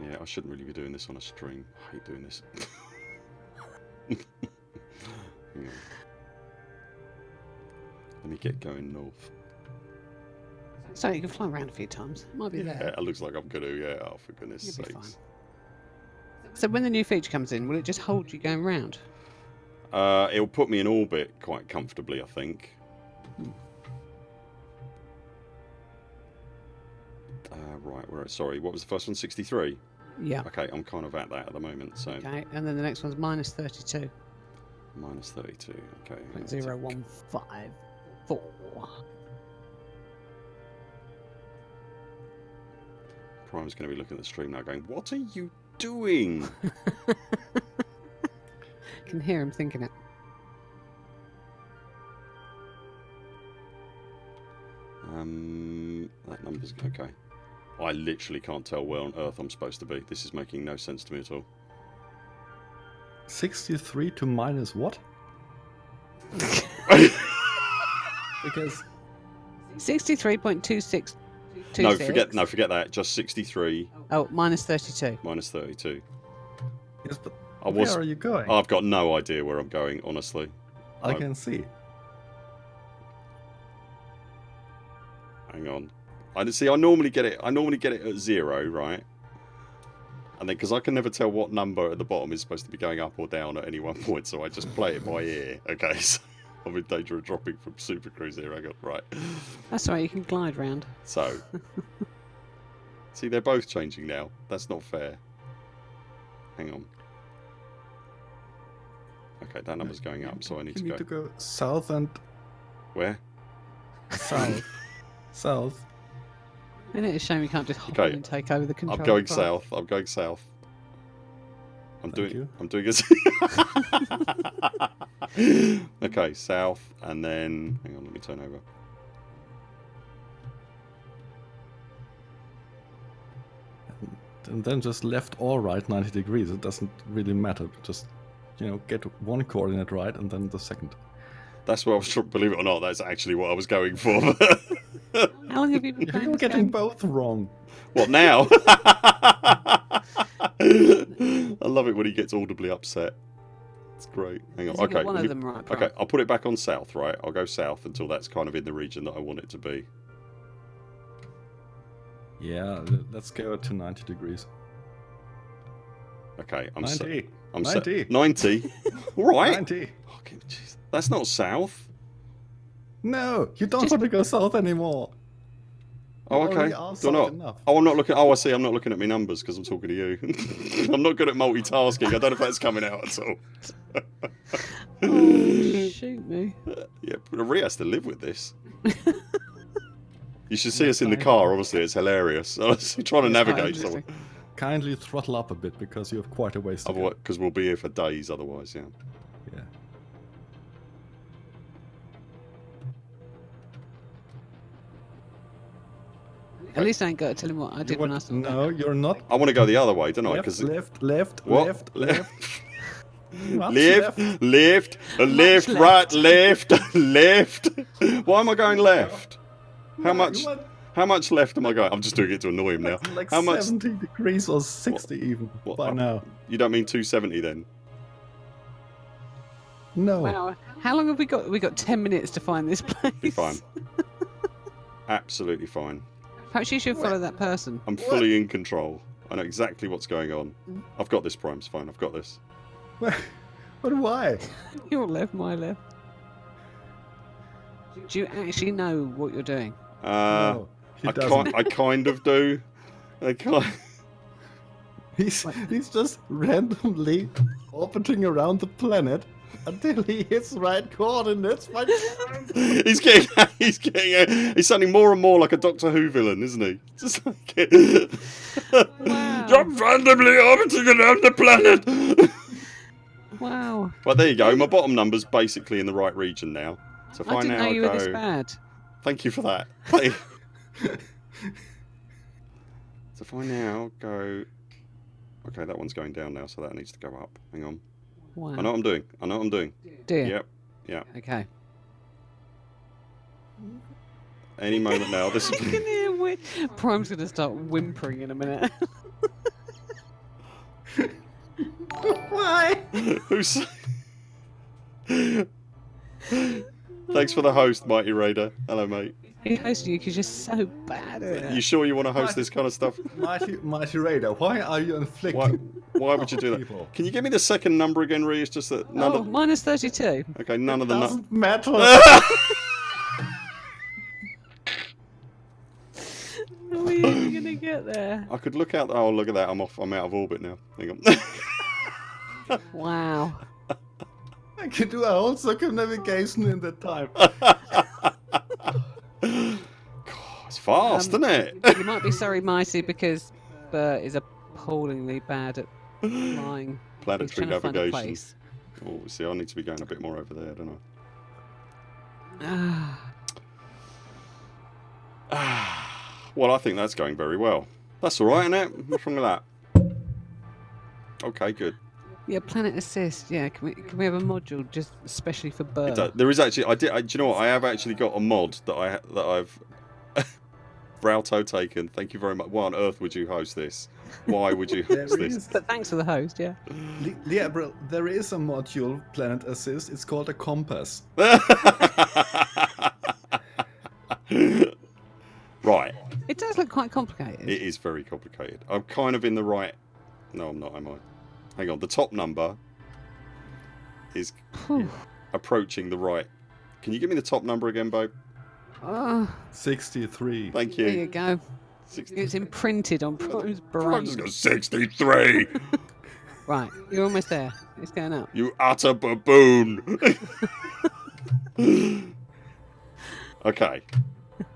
Yeah, I shouldn't really be doing this on a stream. I hate doing this. Let me get going north. So you can fly around a few times. It Might be there. Yeah, there. it looks like I'm gonna. Yeah, oh for goodness You'll be sakes. So when the new feature comes in, will it just hold you going round? Uh, it'll put me in orbit quite comfortably, I think. Uh, right? Sorry, what was the first one? 63. Yeah. Okay, I'm kind of at that at the moment. So Okay, and then the next one's minus 32. minus 32. Okay. Point let's one five four. Prime's going to be looking at the stream now, going, "What are you doing?" I Can hear him thinking it. Um, that number's okay. I literally can't tell where on earth I'm supposed to be. This is making no sense to me at all. 63 to minus what? Because 63.26 no, forget no, forget that. Just 63 Oh, minus 32. minus 32. yes, but I where are you going? I've got no idea where I'm going, honestly. I oh. can see. Hang on. I see. I normally get it. I normally get it at zero, right? And then because I can never tell what number at the bottom is supposed to be going up or down at any one point, so I just play it by ear. Okay, so I'm in danger of dropping from Super Cruise here. I got right. That's all right, you can glide round. So, see, they're both changing now. That's not fair. Hang on. Okay, that number's going up, so I need You to need go. to go south and Where? south. south. Isn't it a shame you can't just hop Okay, in and take over the control? I'm going of south. I'm going south. I'm Thank doing. you. I'm doing it. okay, south, and then hang on. Let me turn over. And then just left or right 90 degrees. It doesn't really matter. Just, you know, get one coordinate right and then the second. That's what I was. tr- Believe it or not, that's actually what I was going for. How long have you been playing You're getting both wrong. what now? I love it when he gets audibly upset. It's great. Hang on. Has he got Okay. one let of them right. Okay, I'll put it back on south, right? I'll go south until that's kind of in the region that I want it to be. Yeah, let's go to 90 degrees. Okay, I'm sa- 90. I'm sa- 90. 90. All right. 90. Okay, jeez. That's not south. No, you don't Just- want to go south anymore. Oh, okay. Do I not? enough. Oh, I'm not looking. Oh, I see. I'm not looking at my numbers because I'm talking to you. I'm not good at multitasking. I don't know if that's coming out at all. Oh, shoot me. Yeah, but Rhea has to live with this. You should see us in the car. Obviously, it's hilarious. I was trying to It's quite navigate interesting. somewhere. Kindly throttle up a bit because you have quite a ways to go. Because we'll be here for days. Otherwise, yeah. At least I ain't got to tell him what I did when I want- saw that. no, you're not. I want to go the other way, don't I? Because left, left, what? left, left. Left, left. left, left, right, left, left. Why am I going left? How No, much? want How much left am I going? I'm just doing it to annoy him now. Like How much? 70 degrees or 60 even what- by now. You don't mean 270 then? No. Wow. How long have we got? We got ten minutes to find this place. Be fine. Absolutely fine. Perhaps you should follow that person. I'm fully in control. I know exactly what's going on. Mm. I've got this, Prime's fine. I've got this. What? But why? Your left, my left. Do you actually know what you're doing? Uh, no, he I, doesn't. ki- I kind of do. I kind. He's, he's just randomly orbiting around the planet until he hits the right coordinates. My he's getting. He's getting. Uh, he's sounding more and more like a Doctor Who villain, isn't he? Just like. Wow. I'm randomly orbiting around the planet. Wow. well, there you go. My bottom number's basically in the right region now. So if I I, didn't now know you go. were this bad. Thank you for that. so if I now go. Okay, that one's going down now, so that needs to go up. Hang on. Wow. I know what I'm doing. I know what I'm doing. Do you? Yep. Yep. Okay. Any moment now. This I can hear whi- Prime's going to start whimpering in a minute. Why? Who's. Thanks for the host, Mighty Raider. Hello, mate. He's hosting you because you're so bad at it. You sure you want to host this kind of stuff? Mighty, Mighty Raider, why are you inflicting? Why, why would you do that? People. Can you give me the second number again, Ree? It's just that oh, none oh, of. minus 32. Okay, none of the. Nu- Doesn't matter. How are you even going to get there? I could look out. Oh, look at that. I'm off. I'm out of orbit now. Hang on. Wow. I can do a whole circumnavigation in that time. It's fast, Um, isn't it? You might be sorry, Mighty, because Bert is appallingly bad at flying. Planetary to find a navigation. place. Oh, see, I need to be going a bit more over there, don't I? Ah, well, I think that's going very well. That's all right, isn't it? What's wrong with that? Okay, good. Yeah, Planet Assist. Yeah, can we can we have a module just especially for It Bert? does- There is actually. I did. I, do you know what? I have actually got a mod that I that I've. Brauto taken. Thank you very much. Why on earth would you host this? Why would you There host this? is, But thanks for the host. Yeah. Le- yeah, bro, there is a module, Planet Assist. It's called a compass. right. It does look quite complicated. It is very complicated. I'm kind of in the right. No, I'm not. Am I? Hang on. The top number is Phew. approaching the right. Can you give me the top number again, babe? Oh, 63. Thank you. there you you. go. 60. It's imprinted on Prime's I've just got 63. Right, you're almost there. It's going up. you utter baboon. okay.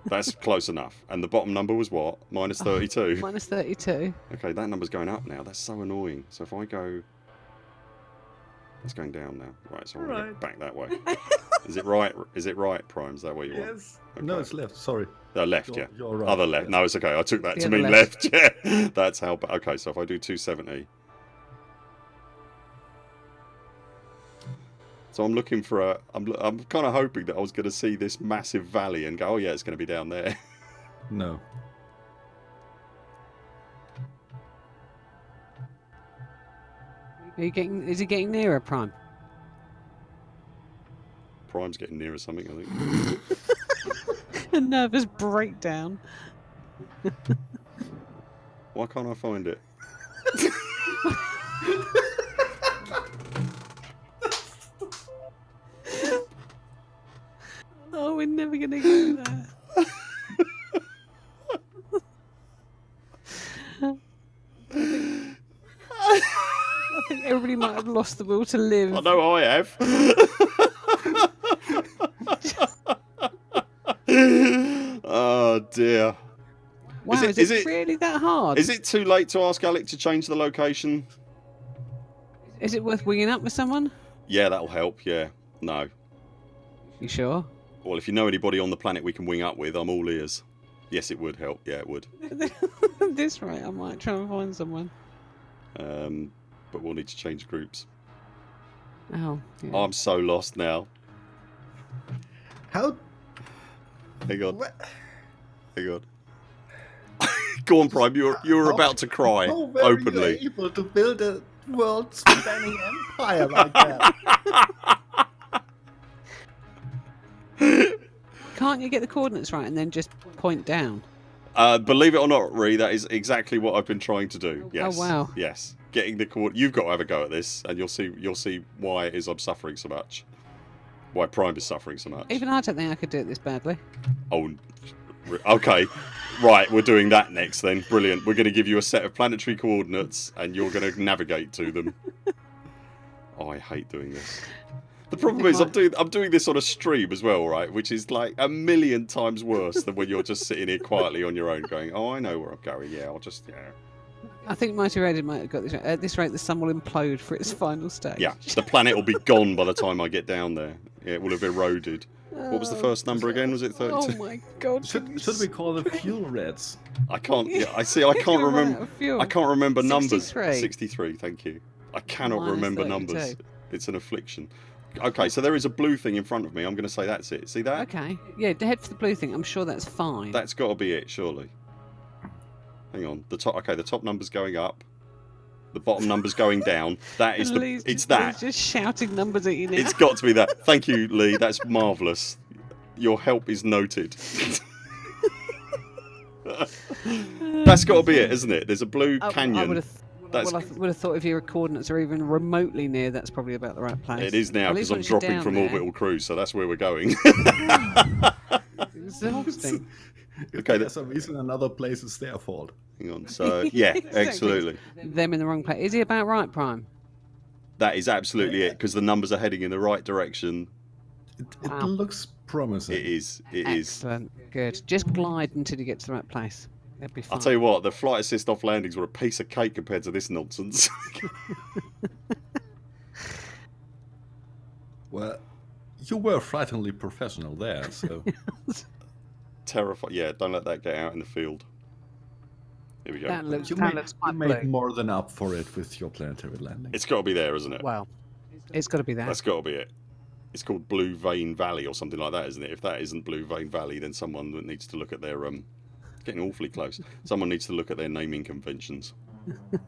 That's close enough. And the bottom number was what? Minus 32. Minus 32. Okay, that number's going up now. That's so annoying. So if I go. It's going down now. Right, so I'm to Right. get back that way. Is it right? Is it right, Prime? Is that what you want? Yes. No, it's left. Sorry. Uh, left, You're, yeah. you're right. Other left. yes. No, it's okay. I took that The to mean left. left. Yeah, that's how. Okay, so if I do 270. So I'm looking for a. I'm, I'm kind of hoping that I was going to see this massive valley and go, oh yeah, it's going to be down there. No. Are you getting? Is he getting nearer, Prime? Prime's getting nearer something, I think. A nervous breakdown. Why can't I find it? we're never gonna get there. I, think, everybody might have lost the will to live. I know I have. oh dear. Wow, is it, is it is really that hard? Is it too late to ask Alec to change the location? Is it worth winging up with someone? Yeah, that'll help, yeah. No. You sure? Well, if you know anybody on the planet we can wing up with, I'm all ears. Yes, it would help. Yeah, it would. This rate, I might try and find someone. Um, but we'll need to change groups. Oh, yeah. I'm so lost now. How? Hang on. What? Hang on. Go on, Prime. You're you're How- about to cry How were openly. you able to build a world-spanning empire like that? Can't you get the coordinates right and then just point down? Uh, believe it or not, Ree, that is exactly what I've been trying to do. Yes. Oh, wow. Yes. Getting the coord. You've got to have a go at this, and you'll see. You'll see why it is I'm suffering so much. Why Prime is suffering so much. Even I don't think I could do it this badly. Oh, okay. Right, we're doing that next then. Brilliant. We're going to give you a set of planetary coordinates and you're going to navigate to them. Oh, I hate doing this. The problem is I'm doing I'm doing this on a stream as well, right? Which is like a million times worse than when you're just sitting here quietly on your own going, "Oh, I know where I'm going. Yeah, I'll just yeah." I think Mighty Raiden might have got this right. At this rate, the sun will implode for its final stage. Yeah, the planet will be gone by the time I get down there. Yeah, it will have eroded. What was the first number uh, again? Was it 32? Oh my god. Should, should we call them fuel reds? I can't. Yeah, I see. I can't You're gonna run remember. fuel. I can't remember numbers. 63. 63, thank you. I cannot Minus remember 32. numbers. It's an affliction. Okay, so there is a blue thing in front of me. I'm going to say that's it. See that? Okay. Yeah, head for the blue thing. I'm sure that's fine. That's got to be it, surely. Hang on. The top. Okay, the top number's going up. The bottom number's going down. That is the. Lee's It's just, that. just shouting numbers at you now. It's got to be that. Thank you, Lee. That's marvellous. Your help is noted. That's got to be it, isn't it? There's a blue I- I canyon. Would have, That's- well, I would have thought if your coordinates are even remotely near, that's probably about the right place. It is now because I'm dropping from there, orbital cruise, so that's where we're going. Exhausting. Okay, there's a reason another place is their fault. Hang on. So yeah, absolutely. Them in the wrong place. Is he about right, Prime? That is absolutely it because the numbers are heading in the right direction. It, it Wow. looks promising. It is. It is. Excellent. Good. Just glide until you get to the right place. That'd be fine. I'll tell you what. The flight assist off landings were a piece of cake compared to this nonsense. Well, you were frighteningly professional there, so Terrifying. Yeah, don't let that get out in the field. Here we go. That looks, you that made, looks you made more than up for it with your planetary landing. It's got to be there, isn't it? Well, it's got to be there. That's got to be it. It's called Blue Vein Valley or something like that, isn't it? If that isn't Blue Vein Valley, then someone needs to look at their um, getting awfully close. Someone needs to look at their naming conventions.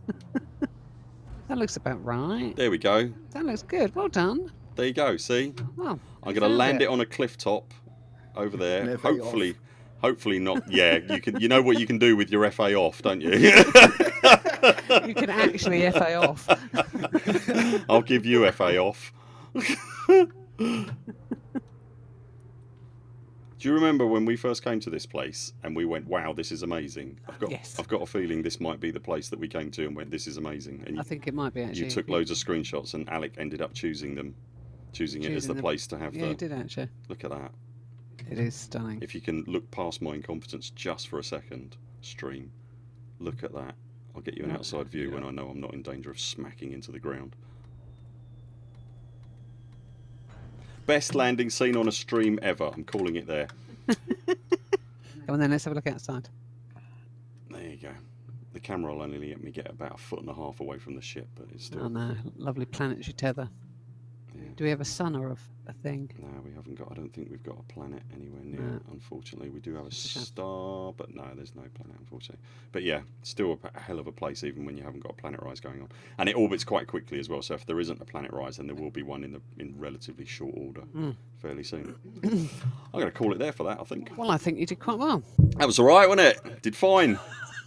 That looks about right. There we go. That looks good. Well done. There you go. See, Well, I'm going to land it. on a cliff top over there. An hopefully, hopefully not. Yeah, you can. You know what you can do with your FA off, don't you? You can actually FA off. I'll give you FA off. Do you remember when we first came to this place and we went, "Wow, this is amazing"? I've got, Yes. I've got a feeling this might be the place that we came to and went, "This is amazing." And I think it might be actually. you took loads of screenshots, and Alec ended up choosing them, choosing, it as Choosing the place to have Yeah, the. you did actually. Look at that. It is stunning. If you can look past my incompetence just for a second, stream, look at that. I'll get you an outside view when I know I'm not in danger of smacking into the ground. Best landing scene on a stream ever. I'm calling it there. Come on then, let's have a look outside. There you go. The camera will only let me get about a foot and a half away from the ship, but it's still. Oh no, lovely planetary tether. Do we have a sun or a thing? No, we haven't got. I don't think we've got a planet anywhere near. No. Unfortunately, we do have a a star, but no, there's no planet. Unfortunately, but yeah, still a, hell of a place, even when you haven't got a planet rise going on, and it orbits quite quickly as well. So if there isn't a planet rise, then there will be one in the in relatively short order, Mm. fairly soon. I'm going to call it there for that. I think Well, I think you did quite well. that was all right, wasn't it? Did fine.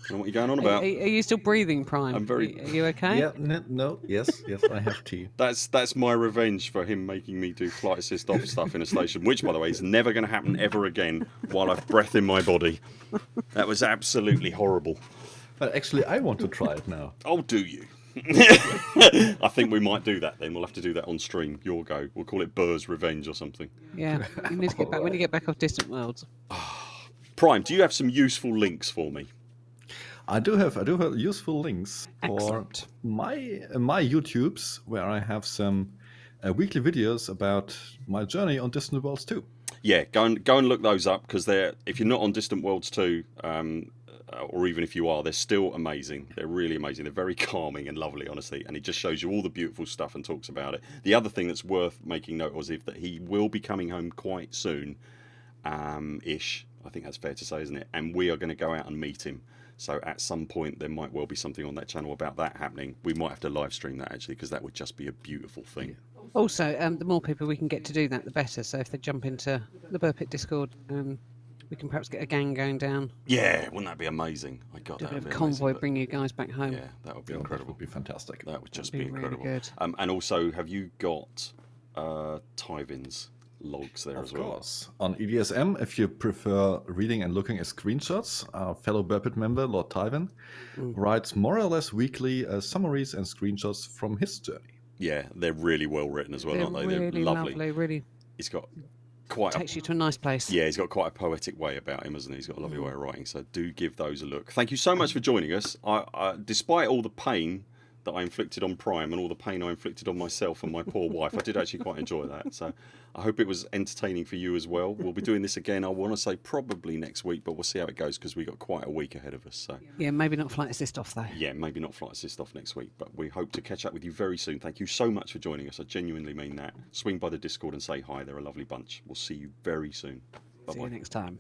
I don't know what you're going on about. are- are you still breathing, Prime? I'm very- Are you okay? Yeah, n- no, yes, yes, I have tea. That's that's my revenge for him making me do flight assist off stuff in a station, which, by the way, is never going to happen ever again while I've breath in my body. That was absolutely horrible. But actually, I want to try it now. Oh, do you? I think we might do that then. We'll have to do that on stream. Your go. We'll call it Burr's Revenge or something. Yeah, you need to get back when you get back off Distant Worlds. Prime, do you have some useful links for me? I do have I do have useful links for my my YouTubes where I have some uh, weekly videos about my journey on Distant Worlds 2. Yeah, go and go and look those up because they're if you're not on Distant Worlds 2, um, uh, or even if you are, they're still amazing. They're really amazing. They're very calming and lovely, honestly, and it just shows you all the beautiful stuff and talks about it. The other thing that's worth making note of is if that he will be coming home quite soon, um, ish. I think that's fair to say, isn't it? And we are going to go out and meet him. So at some point there might well be something on that channel about that happening. We might have to live stream that actually because that would just be a beautiful thing. Also, um, the more people we can get to do that, the better. So if they jump into the Burpit Discord, um, we can perhaps get a gang going down, Yeah, wouldn't that be amazing? I got do a bit of would a be convoy, amazing, bring you guys back home. Yeah, that would be That incredible. would be fantastic. That would just be be, really incredible. good. Um, and also, have you got uh, Tyvin's logs there Of as well? course. On EDSM, if you prefer reading and looking at screenshots, our fellow Burpit member, Lord Tyvin, Mm. writes more or less weekly uh, summaries and screenshots from his journey. Yeah, they're really well written as well, They're aren't they? really they're lovely. lovely. Really He's got quite a takes you to a nice place. Yeah, he's got quite a poetic way about him, hasn't he? He's got a Mm. lovely way of writing. So do give those a look. Thank you so much for joining us. I, I, despite all the pain that I inflicted on Prime and all the pain I inflicted on myself and my poor wife, I did actually quite enjoy that. So I hope it was entertaining for you as well. We'll be doing this again. I want to say probably next week, but we'll see how it goes because we've got quite a week ahead of us. So Yeah, maybe not flight assist off though. yeah, maybe not flight assist off next week, but we hope to catch up with you very soon. Thank you so much for joining us. I genuinely mean that. Swing by the Discord and say hi. They're a lovely bunch. We'll see you very soon. Bye See you bye. next time.